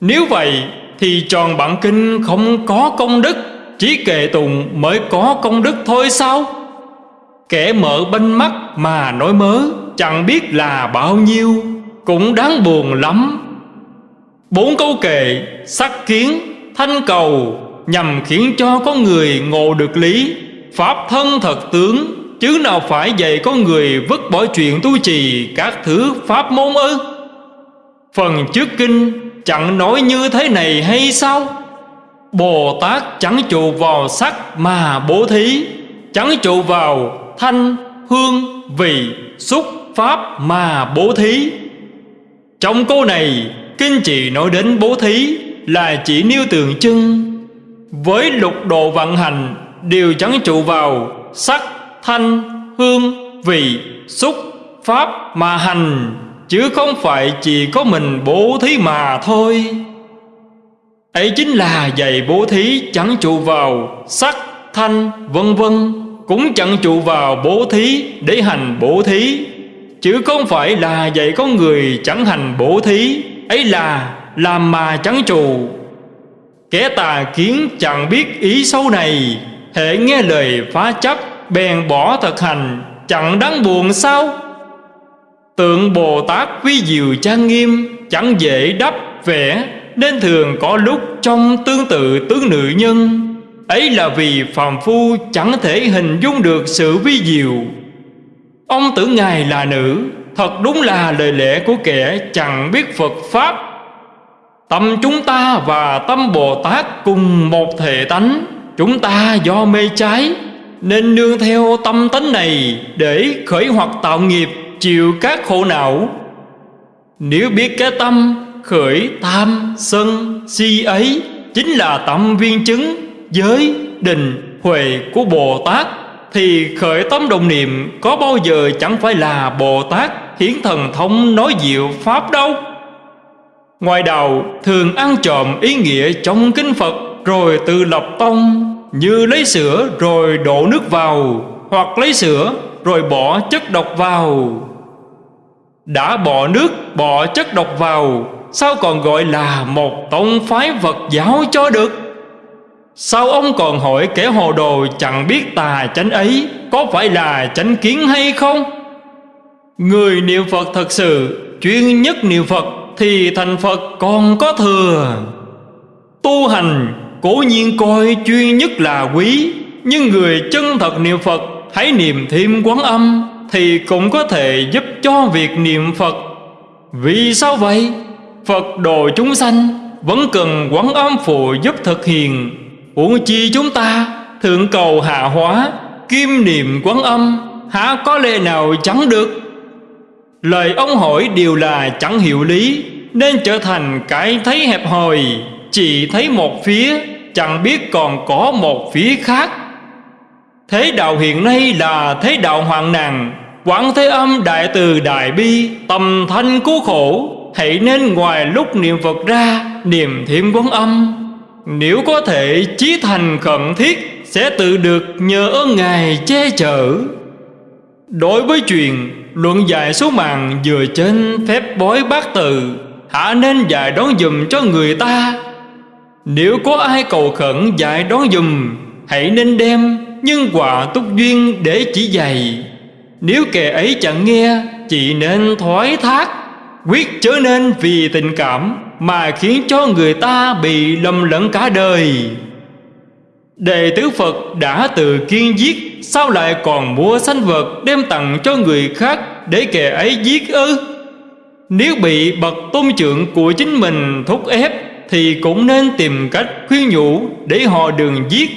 Nếu vậy thì tròn bản kinh không có công đức, Chỉ kệ tùng mới có công đức thôi sao? Kẻ mở banh mắt mà nói mớ, Chẳng biết là bao nhiêu, Cũng đáng buồn lắm. Bốn câu kệ, sắc kiến, thanh cầu, Nhằm khiến cho con người ngộ được lý. Pháp thân thật tướng Chứ nào phải dạy con người vứt bỏ chuyện tu trì các thứ pháp môn ư? Phần trước kinh chẳng nói như thế này hay sao? Bồ Tát chẳng trụ vào sắc mà bố thí Chẳng trụ vào thanh, hương, vị, xúc, pháp mà bố thí. Trong câu này Kinh chỉ nói đến bố thí Là chỉ nêu tượng trưng. Với lục độ vận hành Đều chẳng trụ vào sắc, thanh, hương, vị, xúc, pháp mà hành Chứ không phải chỉ có mình bố thí mà thôi. Ấy chính là dạy bố thí chẳng trụ vào sắc, thanh, vân vân Cũng chẳng trụ vào bố thí để hành bố thí. Chứ không phải là dạy có người chẳng hành bố thí Ấy là làm mà chẳng trụ. Kẻ tà kiến chẳng biết ý sâu này Hệ nghe lời phá chấp bèn bỏ thực hành, chẳng đáng buồn sao? Tượng bồ tát quý diệu trang nghiêm chẳng dễ đắp vẽ nên thường có lúc trong tương tự tướng nữ nhân. Ấy là vì phàm phu chẳng thể hình dung được sự vi diệu. Ông tưởng ngài là nữ, Thật đúng là lời lẽ của kẻ chẳng biết Phật Pháp. Tâm chúng ta và tâm Bồ Tát cùng một thể tánh, Chúng ta do mê trái. Nên nương theo tâm tánh này Để khởi hoặc tạo nghiệp Chịu các khổ não. Nếu biết cái tâm khởi tham sân si ấy, Chính là tâm viên chứng Giới định huệ của Bồ Tát, Thì khởi tâm đồng niệm Có bao giờ chẳng phải là Bồ Tát Hiển thần thông nói diệu Pháp đâu. Ngoài đầu thường ăn trộm ý nghĩa trong kinh Phật, Rồi tự lập tông như lấy sữa rồi đổ nước vào, Hoặc lấy sữa rồi bỏ chất độc vào. Đã bỏ nước, bỏ chất độc vào, Sao còn gọi là một tông phái Phật giáo cho được? Sao ông còn hỏi kẻ hồ đồ chẳng biết tà chánh ấy Có phải là chánh kiến hay không? Người niệm Phật thật sự, Chuyên nhất niệm Phật Thì thành Phật còn có thừa. Tu hành cố nhiên coi chuyên nhất là quý, Nhưng người chân thật niệm Phật, Hãy niệm thêm quán âm, Thì cũng có thể giúp cho việc niệm Phật. Vì sao vậy? Phật độ chúng sanh Vẫn cần quán âm phụ giúp thực hiện. Uổng chi chúng ta Thượng cầu hạ hóa Kim niệm quán âm, Há có lẽ nào chẳng được? Lời ông hỏi đều là chẳng hiểu lý, Nên trở thành cái thấy hẹp hòi. Chỉ thấy một phía, Chẳng biết còn có một phía khác. Thế đạo hiện nay là thế đạo hoạn nạn. Quảng thế âm đại từ đại bi Tầm thanh cứu khổ. Hãy nên ngoài lúc niệm Phật ra, Niệm thiện quán âm. Nếu có thể chí thành khẩn thiết, Sẽ tự được nhờ ơn Ngài che chở. Đối với chuyện, luận dạy số mạng Vừa trên phép bói bát từ, Hả nên dạy đón dùm cho người ta. Nếu có ai cầu khẩn dạy đón dùm, Hãy nên đem nhân quả túc duyên để chỉ dạy. Nếu kẻ ấy chẳng nghe, Chỉ nên thoái thác. Quyết trở nên vì tình cảm Mà khiến cho người ta bị lầm lẫn cả đời. Đệ tử Phật đã từ kiên giết, Sao lại còn mua sanh vật Đem tặng cho người khác Để kẻ ấy giết ư? Nếu bị bậc tôn trưởng của chính mình thúc ép thì cũng nên tìm cách khuyên nhủ Để họ đừng giết,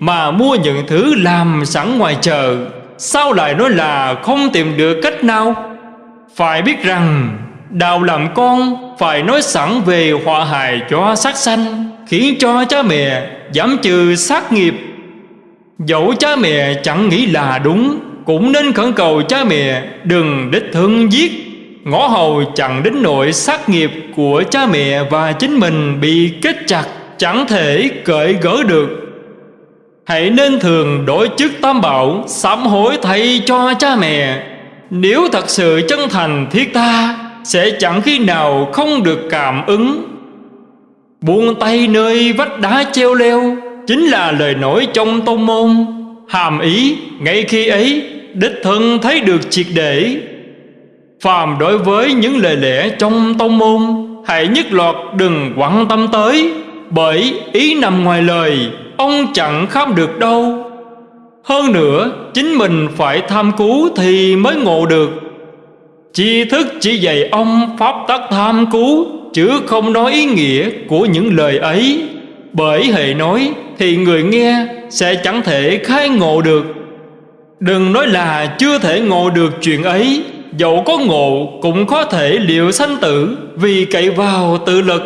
Mà mua những thứ làm sẵn ngoài chợ. Sao lại nói là không tìm được cách nào. Phải biết rằng Đạo làm con phải nói sẵn về họa hại cho sát sanh, Khiến cho cha mẹ giảm trừ sát nghiệp. Dẫu cha mẹ chẳng nghĩ là đúng, Cũng nên khẩn cầu cha mẹ đừng đích thân giết. Ngõ hầu chẳng đến nỗi sát nghiệp của cha mẹ và chính mình bị kết chặt, Chẳng thể cởi gỡ được. Hãy nên thường đổi chức tam bảo, Sám hối thay cho cha mẹ. Nếu thật sự chân thành thiết tha, sẽ chẳng khi nào không được cảm ứng. Buông tay nơi vách đá treo leo, chính là lời nói trong tôn môn. Hàm ý, ngay khi ấy, đích thân thấy được triệt để phàm đối với những lời lẽ trong tông môn, hãy nhất loạt đừng quan tâm tới, bởi ý nằm ngoài lời, ông chẳng khám được đâu. Hơn nữa, chính mình phải tham cứu thì mới ngộ được. Chi thức chỉ dạy ông pháp tắc tham cứu, Chứ không nói ý nghĩa của những lời ấy. Bởi hệ nói thì người nghe sẽ chẳng thể khai ngộ được. Đừng nói là chưa thể ngộ được chuyện ấy. Dẫu có ngộ cũng có thể liệu sanh tử Vì cậy vào tự lực.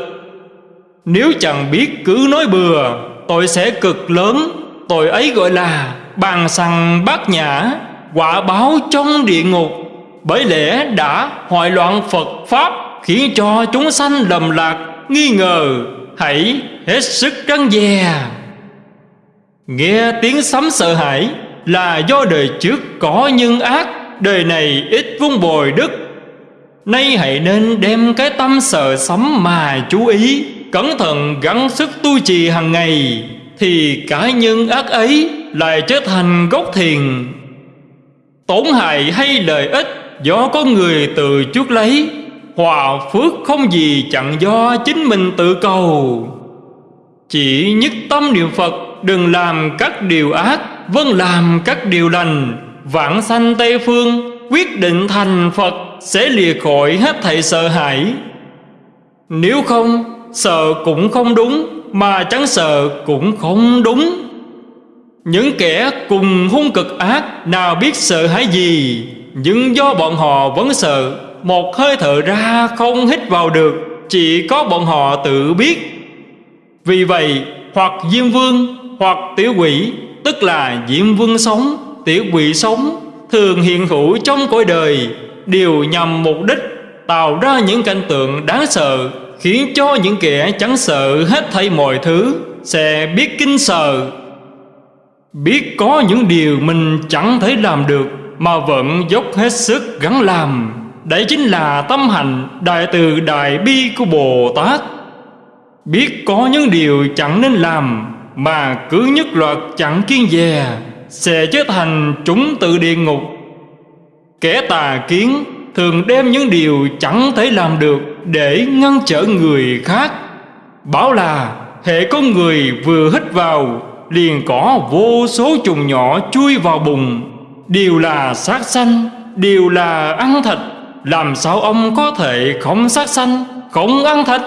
Nếu chẳng biết cứ nói bừa, Tội sẽ cực lớn, Tội ấy gọi là bàn sằng bát nhã, Quả báo trong địa ngục. Bởi lẽ đã hoại loạn Phật Pháp Khiến cho chúng sanh lầm lạc, Nghi ngờ, Hãy hết sức răng dè. Nghe tiếng sấm sợ hãi Là do đời trước có nhân ác. Đời này ít vun bồi đức. Nay hãy nên đem cái tâm sợ sấm mà chú ý, Cẩn thận gắng sức tu trì hàng ngày, Thì cả nhân ác ấy lại trở thành gốc thiền. Tổn hại hay lợi ích do có người từ chuốc lấy, Hòa phước không gì chặn do chính mình tự cầu. Chỉ nhất tâm niệm Phật, Đừng làm các điều ác Vâng làm các điều lành. Vãng sanh Tây Phương, Quyết định thành Phật, Sẽ lìa khỏi hết thảy sợ hãi. Nếu không, Sợ cũng không đúng, Mà chẳng sợ cũng không đúng. Những kẻ cùng hung cực ác Nào biết sợ hãi gì, Nhưng do bọn họ vẫn sợ, Một hơi thở ra không hít vào được, Chỉ có bọn họ tự biết. Vì vậy, hoặc Diêm Vương hoặc Tiểu Quỷ, Tức là Diêm Vương sống Tiểu Quỷ sống Thường hiện hữu trong cõi đời, Đều nhằm mục đích Tạo ra những cảnh tượng đáng sợ, Khiến cho những kẻ chẳng sợ hết thảy mọi thứ Sẽ biết kinh sợ. Biết có những điều mình chẳng thể làm được Mà vẫn dốc hết sức gắng làm, Đấy chính là tâm hành Đại từ đại bi của Bồ Tát. Biết có những điều chẳng nên làm Mà cứ nhất loạt chẳng kiên dè sẽ trở thành chúng tự địa ngục. Kẻ tà kiến thường đem những điều chẳng thể làm được Để ngăn trở người khác. Bảo là hệ có người vừa hít vào, Liền có vô số trùng nhỏ chui vào bụng. Đều là sát sanh Đều là ăn thịt, Làm sao ông có thể không sát sanh, Không ăn thịt?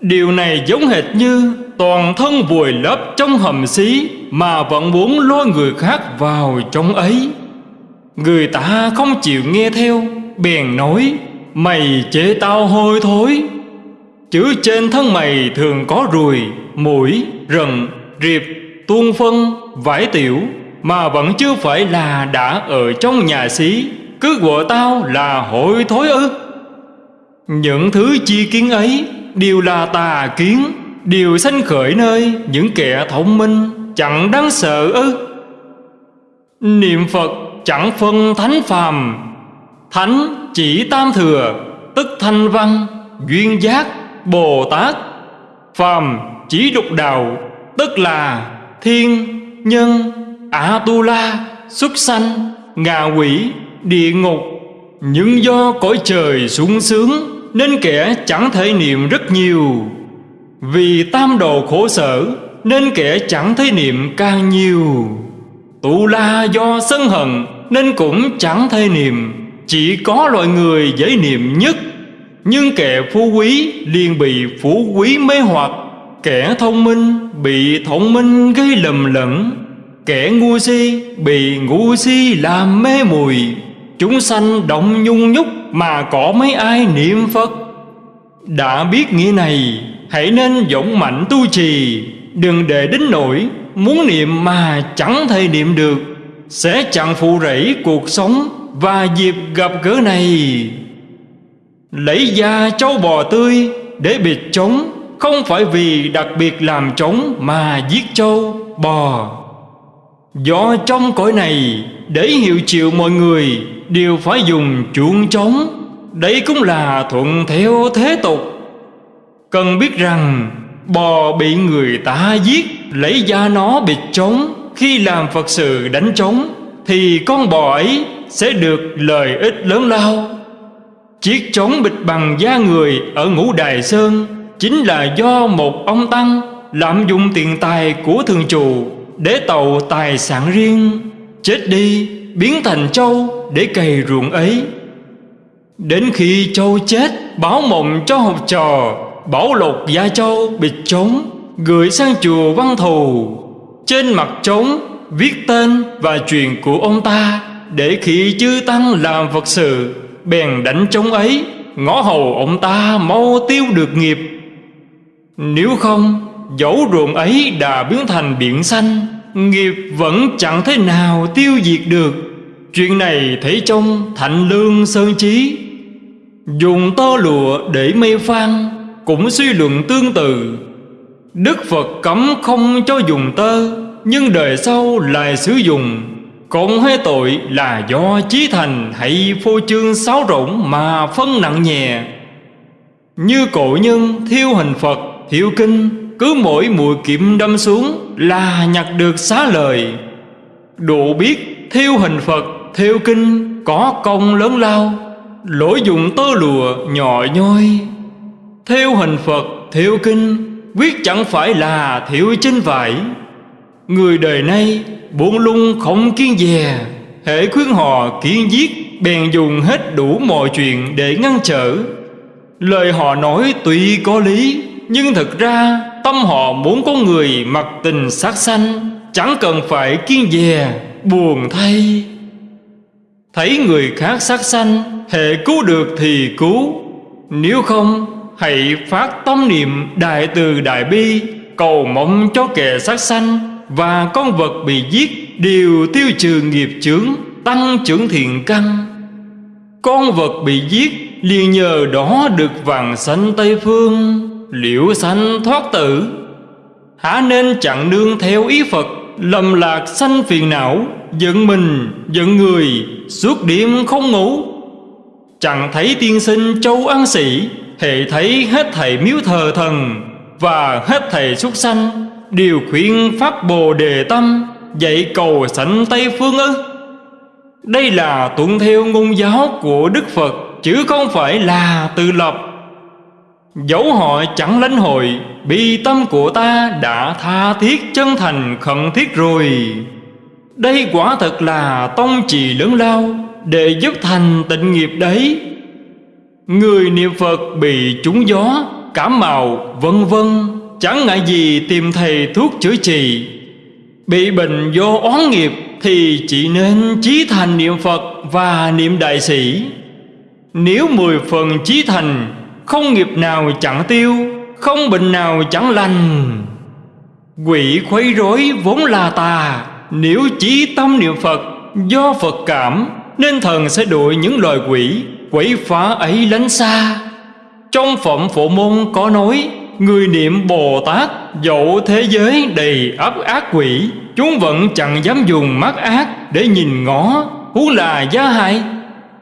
Điều này giống hệt như toàn thân vùi lấp trong hầm xí Mà vẫn muốn lôi người khác vào trong ấy. Người ta không chịu nghe theo Bèn nói Mày chế tao hôi thối. Chữ trên thân mày thường có ruồi Mũi, rần, riệp, tuôn phân, vải tiểu Mà vẫn chưa phải là đã ở trong nhà xí Cứ gọi tao là hôi thối ư. Những thứ chi kiến ấy Đều là tà kiến. Đều sanh khởi nơi những kẻ thông minh Chẳng đáng sợ ư. Niệm Phật chẳng phân thánh phàm. Thánh chỉ tam thừa, Tức thanh văn, Duyên giác, Bồ Tát. Phàm chỉ đục đạo, Tức là thiên, nhân, A-tu-la Xuất sanh, Ngạ quỷ, Địa ngục. Nhưng do cõi trời sung sướng Nên kẻ chẳng thể niệm rất nhiều. Vì tam đồ khổ sở, Nên kẻ chẳng thấy niệm càng nhiều. Tụ la do sân hận, Nên cũng chẳng thấy niệm. Chỉ có loại người dễ niệm nhất. Nhưng kẻ phú quý liền bị phú quý mê hoặc. Kẻ thông minh bị thông minh gây lầm lẫn. Kẻ ngu si bị ngu si làm mê mùi. Chúng sanh động nhung nhúc mà có mấy ai niệm Phật. Đã biết nghĩa này Hãy nên dũng mạnh tu trì, Đừng để đến nỗi Muốn niệm mà chẳng thể niệm được. Sẽ chẳng phụ rẫy cuộc sống Và dịp gặp gỡ này. Lấy da châu bò tươi Để bịt trống, Không phải vì đặc biệt làm trống Mà giết châu bò. Do trong cõi này Để hiệu chịu mọi người, Đều phải dùng chuông trống. Đây cũng là thuận theo thế tục. Cần biết rằng, Bò bị người ta giết, Lấy da nó bịt trống. Khi làm Phật sự đánh trống, Thì con bò ấy sẽ được lợi ích lớn lao. Chiếc trống bịt bằng da người ở ngũ đài sơn Chính là do một ông Tăng Lạm dụng tiền tài của thường trụ Để tàu tài sản riêng, Chết đi, biến thành trâu để cày ruộng ấy. Đến khi trâu chết, Báo mộng cho học trò Bảo lột Gia Châu bịt trống, Gửi sang chùa văn thù. Trên mặt trống Viết tên và chuyện của ông ta Để khi chư tăng làm Phật sự, Bèn đánh trống ấy, Ngõ hầu ông ta mau tiêu được nghiệp. Nếu không, Dẫu ruộng ấy đã biến thành biển xanh, Nghiệp vẫn chẳng thế nào tiêu diệt được. Chuyện này thấy trong Thạnh Lương Sơn Chí. Dùng tơ lụa để mê phan cũng suy luận tương tự. Đức Phật cấm không cho dùng tơ, Nhưng đời sau lại sử dụng. Còn hai tội là do chí thành hay phô trương sáo rỗng mà phân nặng nhẹ. Như cổ nhân thiêu hình Phật thiêu kinh, Cứ mỗi mũi kiệm đâm xuống là nhặt được xá lời Độ biết thiêu hình Phật, thiêu kinh có công lớn lao Lỗi dùng tơ lụa nhỏ nhoi. Theo hình Phật Thiệu kinh, Quyết chẳng phải là thiệu chính vải. Người đời nay buồn lung không kiên dè Hệ khuyến họ kiên giết, Bèn dùng hết đủ mọi chuyện để ngăn trở. Lời họ nói tuy có lý, Nhưng thật ra tâm họ muốn có người mặc tình sát sanh, Chẳng cần phải kiên dè, buồn thay. Thấy người khác sát sanh Hệ cứu được thì cứu. Nếu không Hãy phát tâm niệm đại từ đại bi Cầu mong cho kẻ sát sanh Và con vật bị giết Đều tiêu trừ nghiệp chướng Tăng trưởng thiện căn. Con vật bị giết liền nhờ đó được vàng sanh Tây Phương Liễu sanh thoát tử. Hả nên chẳng nương theo ý Phật Lầm lạc sanh phiền não Giận mình, giận người Suốt đêm không ngủ. Chẳng thấy tiên sinh châu ăn sĩ Hệ thấy hết thầy miếu thờ thần Và hết thầy súc sanh Đều khuyên pháp bồ đề tâm Dạy cầu sảnh Tây Phương ư. Đây là tuân theo ngôn giáo của Đức Phật, Chứ không phải là tự lập. Dẫu họ chẳng lãnh hội, Bi tâm của ta đã tha thiết chân thành khẩn thiết rồi. Đây quả thật là tông trì lớn lao Để giúp thành tịnh nghiệp đấy. Người niệm Phật bị trúng gió, Cảm màu, vân vân. Chẳng ngại gì tìm thầy thuốc chữa trị. Bị bệnh do oán nghiệp Thì chỉ nên chí thành niệm Phật và niệm đại sĩ. Nếu mười phần chí thành, Không nghiệp nào chẳng tiêu, Không bệnh nào chẳng lành. Quỷ khuấy rối vốn là tà, Nếu chí tâm niệm Phật Do Phật cảm, Nên thần sẽ đuổi những loài quỷ. Quỷ phá ấy lánh xa. Trong phẩm phổ môn có nói, Người niệm Bồ Tát Dẫu thế giới đầy ấp ác quỷ, Chúng vẫn chẳng dám dùng mắt ác Để nhìn ngó. Huống là gia hại.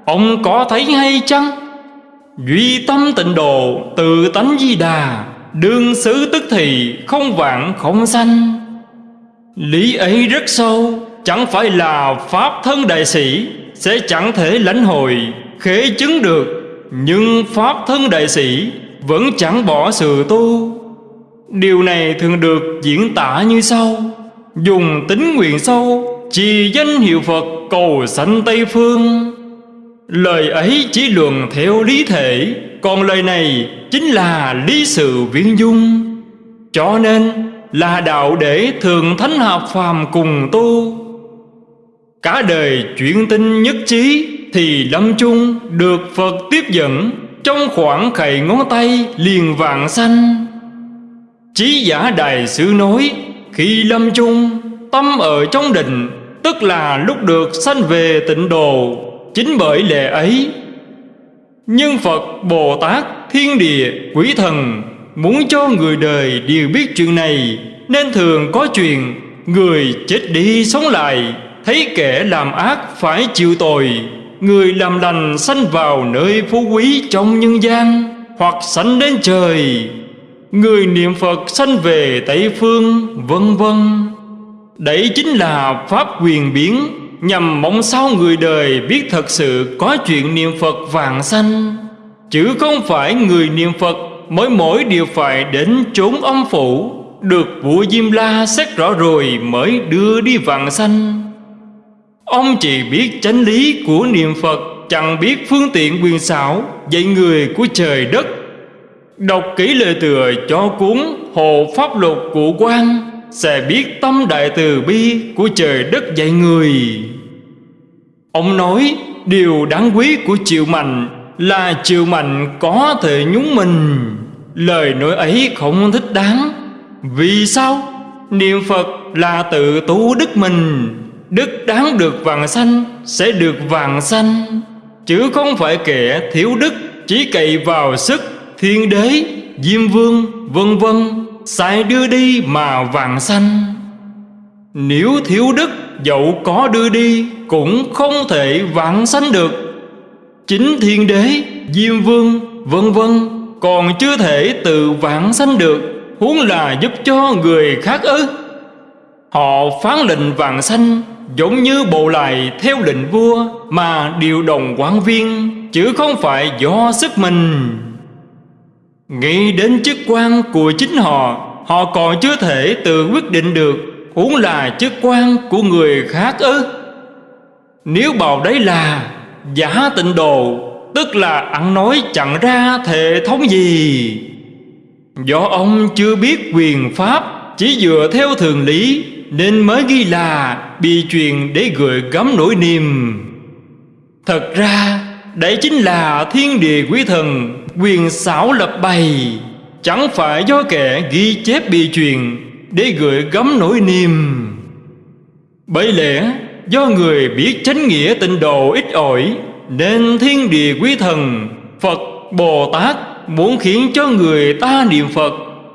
Ông có thấy hay chăng? Duy tâm tịnh độ, Tự tánh di đà. Đương xứ tức thì Không vạn không sanh. Lý ấy rất sâu, Chẳng phải là Pháp thân đại sĩ, Sẽ chẳng thể lãnh hội. Khế chứng được, Nhưng Pháp thân đại sĩ Vẫn chẳng bỏ sự tu. Điều này thường được diễn tả như sau. Dùng tính nguyện sâu Trì danh hiệu Phật cầu sanh Tây Phương. Lời ấy chỉ luận theo lý thể, Còn lời này chính là lý sự viễn dung. Cho nên là đạo để thường thánh hợp phàm cùng tu. Cả đời chuyển tinh nhất trí thì lâm chung được Phật tiếp dẫn. Trong khoảng khẩy ngón tay liền vàng xanh. Chí giả đại sư nói Khi lâm chung tâm ở trong định Tức là lúc được sanh về tịnh đồ Chính bởi lệ ấy. Nhưng Phật, Bồ Tát, Thiên Địa, Quỷ Thần Muốn cho người đời đều biết chuyện này Nên thường có chuyện Người chết đi sống lại Thấy kẻ làm ác phải chịu tội. Người làm lành sanh vào nơi phú quý trong nhân gian, Hoặc sanh đến trời. Người niệm Phật sanh về Tây Phương, vân vân. Đấy chính là Pháp quyền biến, Nhằm mong sao người đời biết thật sự có chuyện niệm Phật vàng sanh. Chứ không phải người niệm Phật mỗi mỗi đều phải đến chốn âm phủ, Được vua Diêm La xét rõ rồi mới đưa đi vàng sanh. Ông chỉ biết chánh lý của niệm Phật, Chẳng biết phương tiện quyền xảo, Dạy người của trời đất. Đọc kỹ lời tựa cho cuốn Hồ Pháp Luật của quan Sẽ biết tâm đại từ bi Của trời đất dạy người. Ông nói, Điều đáng quý của Triệu Mạnh Là Triệu Mạnh có thể nhúng mình. Lời nói ấy không thích đáng. Vì sao? Niệm Phật là tự tu đức mình. Đức đáng được vàng xanh Sẽ được vàng xanh. Chứ không phải kẻ thiếu đức Chỉ cậy vào sức Thiên đế, Diêm vương, vân vân Sai đưa đi mà vàng xanh. Nếu thiếu đức Dẫu có đưa đi Cũng không thể vạn xanh được. Chính thiên đế, Diêm vương, vân vân Còn chưa thể tự vạn sanh được Huống là giúp cho người khác ư? Họ phán lệnh vàng xanh Giống như bộ lại theo lệnh vua Mà điều đồng quan viên, Chứ không phải do sức mình. Nghĩ đến chức quan của chính họ Họ còn chưa thể tự quyết định được Huống là chức quan của người khác ư. Nếu bảo đấy là Giả tịnh đồ Tức là ăn nói chẳng ra hệ thống gì. Do ông chưa biết quyền pháp, Chỉ dựa theo thường lý nên mới ghi là Bị truyền để gửi gắm nỗi niềm. Thật ra Đấy chính là thiên địa quý thần, Quyền xảo lập bày. Chẳng phải do kẻ ghi chép bị truyền Để gửi gắm nỗi niềm. Bởi lẽ, do người biết chánh nghĩa tịnh độ ít ỏi, Nên thiên địa quý thần, Phật, Bồ Tát muốn khiến cho người ta niệm Phật,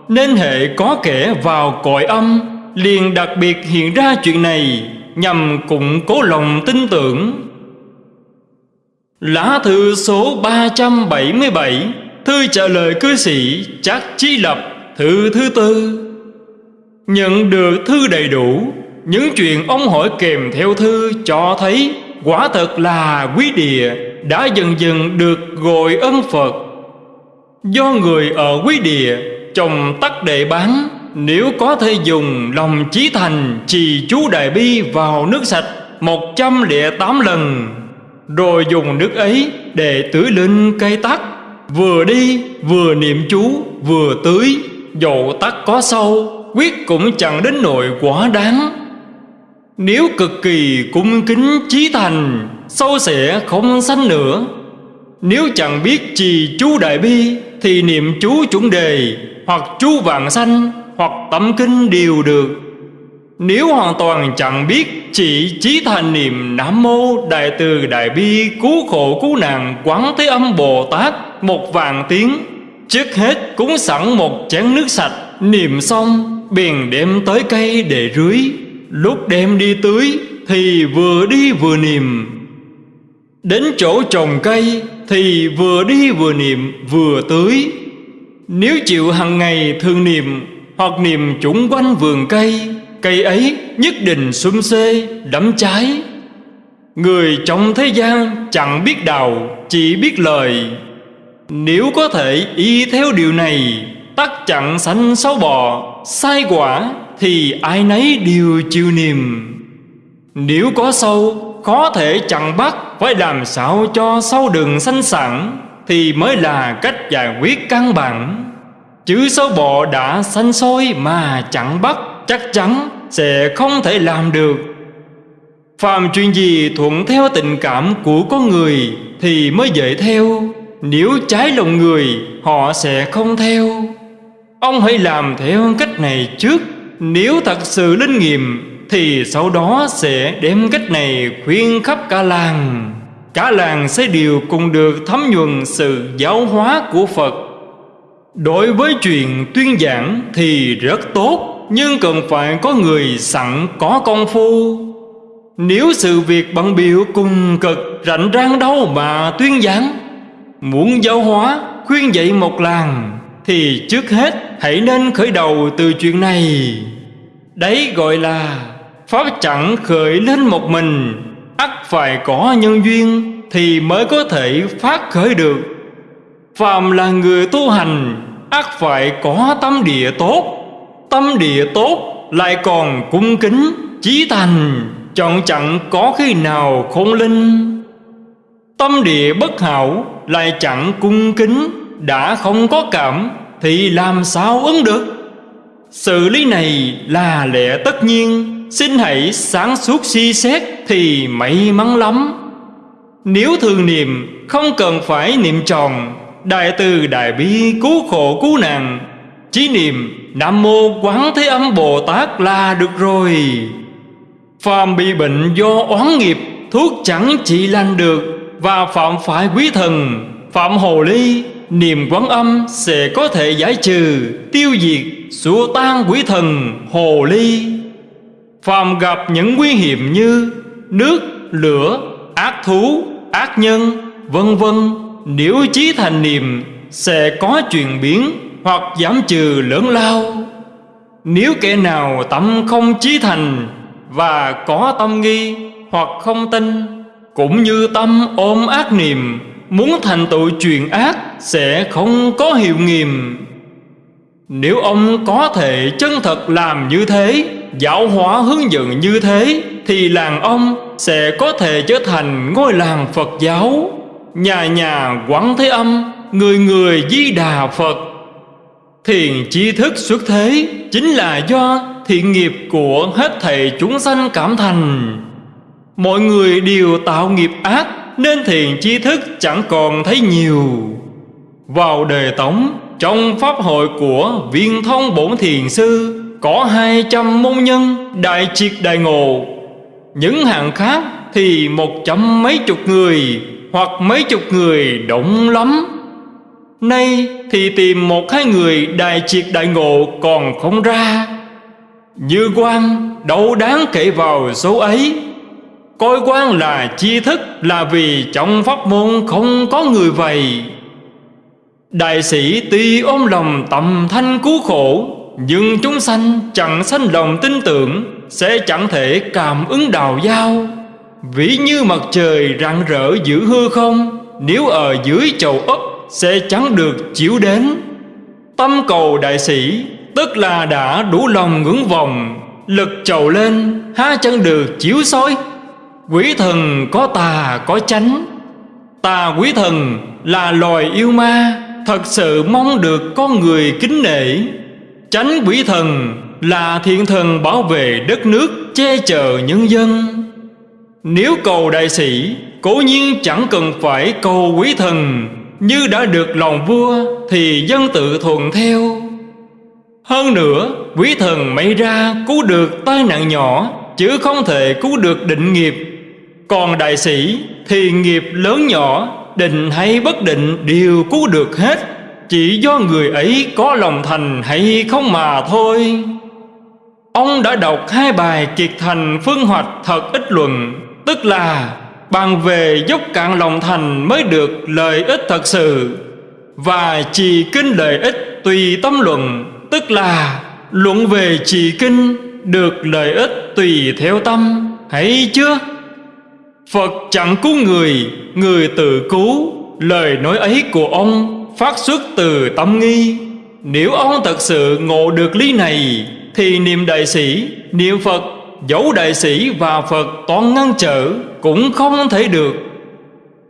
Nên hệ có kẻ vào cõi âm Liền đặc biệt hiện ra chuyện này, Nhằm củng cố lòng tin tưởng. Lá thư số 377 Thư trả lời cư sĩ Chắc Chí Lập, Thư thứ tư. Nhận được thư đầy đủ, Những chuyện ông hỏi kèm theo thư cho thấy Quả thật là quý địa Đã dần dần được gọi ân Phật. Do người ở quý địa Trồng tắc đệ bán nếu có thể dùng lòng chí thành Trì chú đại bi vào nước sạch một trăm lẻ tám lần, Rồi dùng nước ấy để tưới lên cây tắc Vừa đi vừa niệm chú, vừa tưới, Dầu tắc có sâu, Quyết cũng chẳng đến nỗi quá đáng. Nếu cực kỳ cung kính chí thành, Sâu sẽ không sanh nữa. Nếu chẳng biết trì chú đại bi, Thì niệm chú chuẩn đề Hoặc chú vạn sanh hoặc tẩm kinh đều được. Nếu hoàn toàn chẳng biết, Chỉ chí thành niệm Nam Mô Đại Từ Đại Bi Cứu khổ cứu nạn Quán Thế Âm Bồ Tát Một vàng tiếng, Trước hết cúng sẵn một chén nước sạch, Niệm xong, Bèn đem tới cây để rưới. Lúc đem đi tưới Thì vừa đi vừa niệm. Đến chỗ trồng cây Thì vừa đi vừa niệm, vừa tưới. Nếu chịu hàng ngày thường niệm hoặc niềm chủng quanh vườn cây Cây ấy nhất định xum xê đẫm trái Người trong thế gian chẳng biết đào, Chỉ biết lời. Nếu có thể y theo điều này tắt chặn sanh xấu bò, Sai quả Thì ai nấy đều chịu niềm. Nếu có sâu Có thể chặn bắt, Phải làm sao cho sâu đừng sanh sẵn Thì mới là cách giải quyết căn bản. Chứ sâu bọ đã sanh sôi Mà chẳng bắt, Chắc chắn sẽ không thể làm được. Phàm chuyện gì thuận theo tình cảm của con người Thì mới dễ theo, Nếu trái lòng người, Họ sẽ không theo. Ông hãy làm theo cách này trước, Nếu thật sự linh nghiệm, Thì sau đó sẽ đem cách này khuyên khắp cả làng. Cả làng sẽ đều cùng được thấm nhuần sự giáo hóa của Phật. Đối với chuyện tuyên giảng thì rất tốt, Nhưng cần phải có người sẵn có công phu. Nếu sự việc bận biểu cùng cực rảnh rang đâu mà tuyên giảng, Muốn giáo hóa, khuyên dạy một làng, thì trước hết hãy nên khởi đầu từ chuyện này. Đấy gọi là Pháp chẳng khởi lên một mình, ắt phải có nhân duyên Thì mới có thể phát khởi được. Phàm là người tu hành ắt phải có tâm địa tốt, Tâm địa tốt lại còn cung kính, Chí thành Chọn chẳng có khi nào khôn linh. Tâm địa bất hảo lại chẳng cung kính, đã không có cảm thì làm sao ứng được? Sự lý này là lẽ tất nhiên, Xin hãy sáng suốt suy xét Thì may mắn lắm. Nếu thường niệm, Không cần phải niệm tròn Đại từ đại bi cứu khổ cứu nạn. Chí niệm Nam mô quán thế âm Bồ Tát là được rồi. Phàm bị bệnh do oán nghiệp Thuốc chẳng trị lành được Và phạm phải quý thần Phạm hồ ly Niềm quán âm sẽ có thể giải trừ Tiêu diệt xua tan quỷ thần hồ ly. Phàm gặp những nguy hiểm như Nước, lửa, ác thú, ác nhân Vân vân. Nếu chí thành niệm, Sẽ có chuyển biến Hoặc giảm trừ lớn lao. Nếu kẻ nào tâm không chí thành Và có tâm nghi Hoặc không tin, Cũng như tâm ôm ác niệm, Muốn thành tựu truyền ác Sẽ không có hiệu nghiệm. Nếu ông có thể chân thật làm như thế, Giáo hóa hướng dẫn như thế, Thì làng ông sẽ có thể trở thành ngôi làng Phật giáo. Nhà nhà quán thế âm, Người người di đà Phật. Thiền chi thức xuất thế Chính là do thiện nghiệp của hết thầy chúng sanh cảm thành. Mọi người đều tạo nghiệp ác, Nên thiền chi thức chẳng còn thấy nhiều. Vào đời Tống, Trong pháp hội của viên thông bổn thiền sư, Có hai trăm môn nhân đại triệt đại ngộ. Những hạng khác thì một trăm mấy chục người. Hoặc mấy chục người động lắm. Nay thì tìm một hai người đại triệt đại ngộ còn không ra. Như quan đâu đáng kể vào số ấy. Coi quan là chi thức là vì trong pháp môn không có người vậy. Đại sĩ tuy ôm lòng tầm thanh cứu khổ, Nhưng chúng sanh chẳng sanh lòng tin tưởng, Sẽ chẳng thể cảm ứng đào giao. Ví như mặt trời rạng rỡ giữa hư không, Nếu ở dưới chầu ấp sẽ chẳng được chiếu đến. Tâm cầu đại sĩ, Tức là đã đủ lòng ngưỡng vòng Lực trầu lên, Há chẳng được chiếu soi. Quỷ thần có tà, có chánh. Tà quỷ thần là loài yêu ma, Thật sự mong được con người kính nể. Chánh quỷ thần là thiện thần bảo vệ đất nước, Che chở nhân dân. Nếu cầu đại sĩ, Cố nhiên chẳng cần phải cầu quý thần. Như đã được lòng vua, Thì dân tự thuận theo. Hơn nữa, Quý thần may ra cứu được tai nạn nhỏ, Chứ không thể cứu được định nghiệp. Còn đại sĩ, thì nghiệp lớn nhỏ, Định hay bất định đều cứu được hết. Chỉ do người ấy có lòng thành hay không mà thôi. Ông đã đọc hai bài kiệt thành phương hoạch thật ít luận. Tức là Bàn về dốc cạn lòng thành mới được lợi ích thật sự. Và trì kinh lợi ích tùy tâm luận Tức là luận về trì kinh được lợi ích tùy theo tâm. Hãy chưa? Phật chẳng cứu người, người tự cứu. Lời nói ấy của ông phát xuất từ tâm nghi. Nếu ông thật sự ngộ được lý này Thì niệm đại sĩ, niệm Phật Dẫu đại sĩ và Phật toàn ngăn trở Cũng không thể được.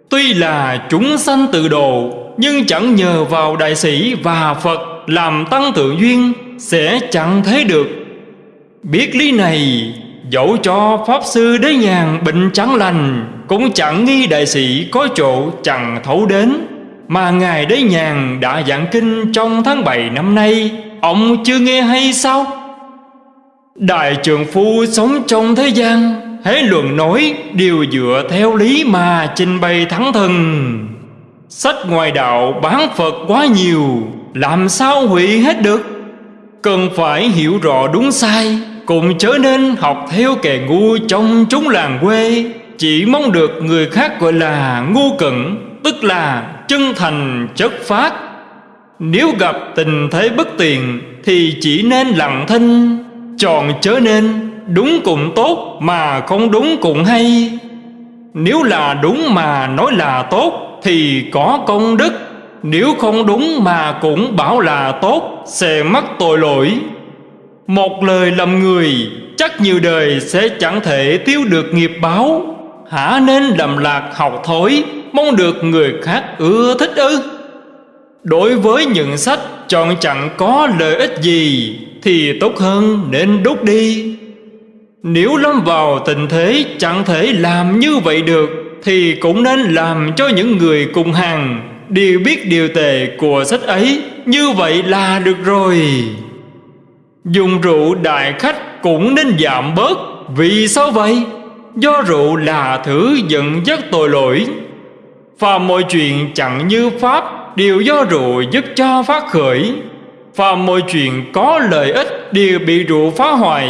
Tuy là chúng sanh tự độ, Nhưng chẳng nhờ vào đại sĩ và Phật Làm tăng tự duyên Sẽ chẳng thấy được. Biết lý này, Dẫu cho Pháp Sư Đế Nhàn bệnh chẳng lành, Cũng chẳng nghi đại sĩ có chỗ chẳng thấu đến. Mà Ngài Đế Nhàn đã giảng kinh trong tháng 7 năm nay, Ông chưa nghe hay sao? Đại trường phu sống trong thế gian Hễ luận nói đều dựa theo lý mà trình bày thắng thần Sách ngoài đạo bán Phật quá nhiều Làm sao hủy hết được? Cần phải hiểu rõ đúng sai cũng chớ nên học theo kẻ ngu trong chúng làng quê. Chỉ mong được người khác gọi là ngu cẩn Tức là chân thành chất phát Nếu gặp tình thế bất tiện, Thì chỉ nên lặng thinh. Chọn chớ nên đúng cũng tốt Mà không đúng cũng hay. Nếu là đúng mà nói là tốt Thì có công đức. Nếu không đúng mà cũng bảo là tốt, Sẽ mắc tội lỗi. Một lời lầm người Chắc nhiều đời sẽ chẳng thể tiêu được nghiệp báo. Hả nên lầm lạc học thối Mong được người khác ưa thích ư. Đối với những sách chọn chẳng có lợi ích gì Thì tốt hơn nên đốt đi. Nếu lâm vào tình thế chẳng thể làm như vậy được Thì cũng nên làm cho những người cùng hàng Đều biết điều tệ của sách ấy. Như vậy là được rồi. Dùng rượu đại khách cũng nên giảm bớt. Vì sao vậy? Do rượu là thứ dẫn dắt tội lỗi. Và mọi chuyện chẳng như Pháp Đều do rượu giúp cho phát khởi. Và mọi chuyện có lợi ích Đều bị rượu phá hoại.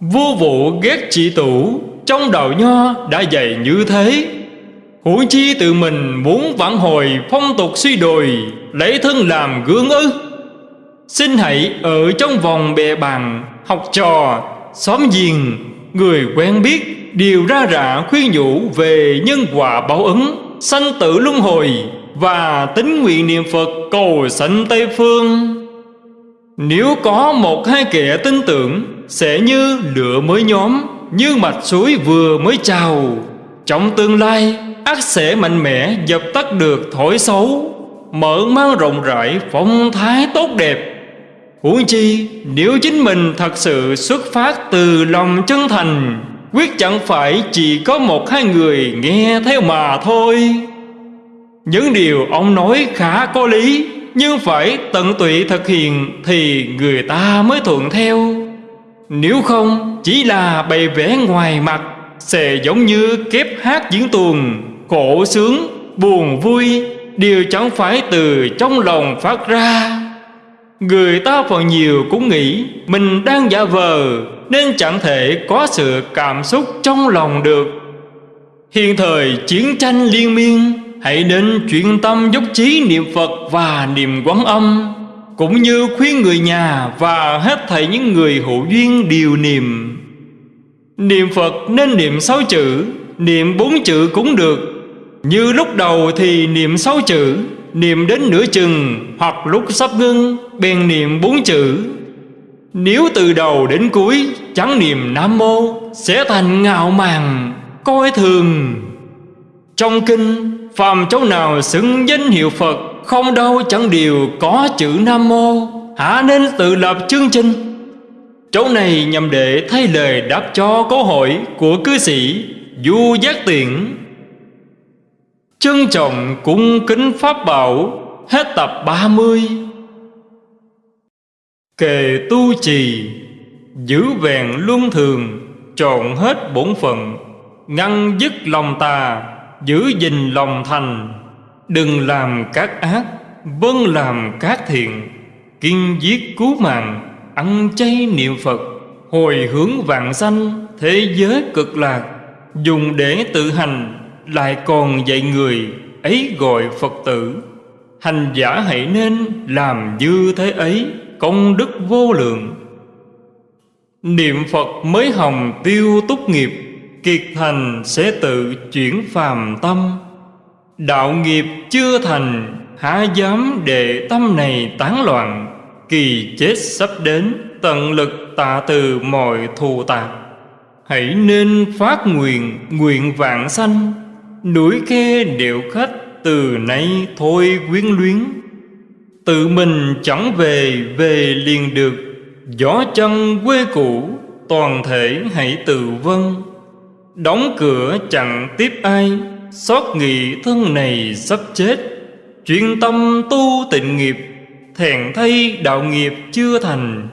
Vua vụ ghét chỉ tủ Trong đạo nho đã dạy như thế. Huống chi tự mình muốn vãn hồi phong tục suy đồi Lấy thân làm gương ư Xin hãy ở trong vòng bè bàn Học trò, xóm giềng Người quen biết Đều ra rạ khuyên nhủ về nhân quả báo ứng Sanh tử luân hồi. Và tính nguyện niệm Phật cầu sanh Tây Phương. Nếu có một hai kẻ tin tưởng, Sẽ như lửa mới nhóm, Như mạch suối vừa mới trào. Trong tương lai, ác sẽ mạnh mẽ dập tắt được thổi xấu, Mở mang rộng rãi phong thái tốt đẹp. Huống chi, nếu chính mình thật sự xuất phát từ lòng chân thành, Quyết chẳng phải chỉ có một hai người nghe theo mà thôi. Những điều ông nói khá có lý Nhưng phải tận tụy thực hiện Thì người ta mới thuận theo. Nếu không chỉ là bày vẽ ngoài mặt Sẽ giống như kép hát diễn tuồng Khổ sướng, buồn vui Đều chẳng phải từ trong lòng phát ra. Người ta phần nhiều cũng nghĩ Mình đang giả vờ Nên chẳng thể có sự cảm xúc trong lòng được. Hiện thời chiến tranh liên miên Hãy nên chuyển tâm dốc trí niệm Phật và niệm quán âm, Cũng như khuyên người nhà và hết thảy những người hữu duyên điều niệm. Niệm Phật nên niệm sáu chữ, Niệm bốn chữ cũng được. Như lúc đầu thì niệm sáu chữ, Niệm đến nửa chừng, Hoặc lúc sắp ngưng, Bèn niệm bốn chữ. Nếu từ đầu đến cuối Chẳng niệm Nam Mô, Sẽ thành ngạo mạn, Coi thường. Trong kinh Phàm chỗ nào xứng danh hiệu Phật, Không đâu chẳng điều có chữ Nam Mô. Hả nên tự lập chương trình. Chỗ này nhằm để thay lời đáp cho câu hỏi Của cư sĩ Du Giác Tiện Trân trọng cung kính Pháp Bảo, Hết tập 30 Kề tu trì, Giữ vẹn luân thường, Trọn hết bổn phận, Ngăn dứt lòng tà. Giữ gìn lòng thành. Đừng làm các ác Vâng làm các thiện. Kiên giết cứu mạng, Ăn chay niệm Phật. Hồi hướng vạn sanh, Thế giới cực lạc. Dùng để tự hành, lại còn dạy người, ấy gọi Phật tử. Hành giả hãy nên làm như thế ấy, Công đức vô lượng. Niệm Phật mới hồng tiêu túc nghiệp. Kiệt thành sẽ tự chuyển phàm tâm. Đạo nghiệp chưa thành, Há dám để tâm này tán loạn, Kỳ chết sắp đến, Tận lực tạ từ mọi thù tạc. Hãy nên phát nguyện Nguyện vạn sanh, Núi khe điệu khách từ nay thôi quyến luyến. Tự mình chẳng về về liền được, Gió chân quê cũ, toàn thể hãy tự vân Đóng cửa chẳng tiếp ai, Xót nghị thân này sắp chết. Chuyên tâm tu tịnh nghiệp Thẹn thay đạo nghiệp chưa thành.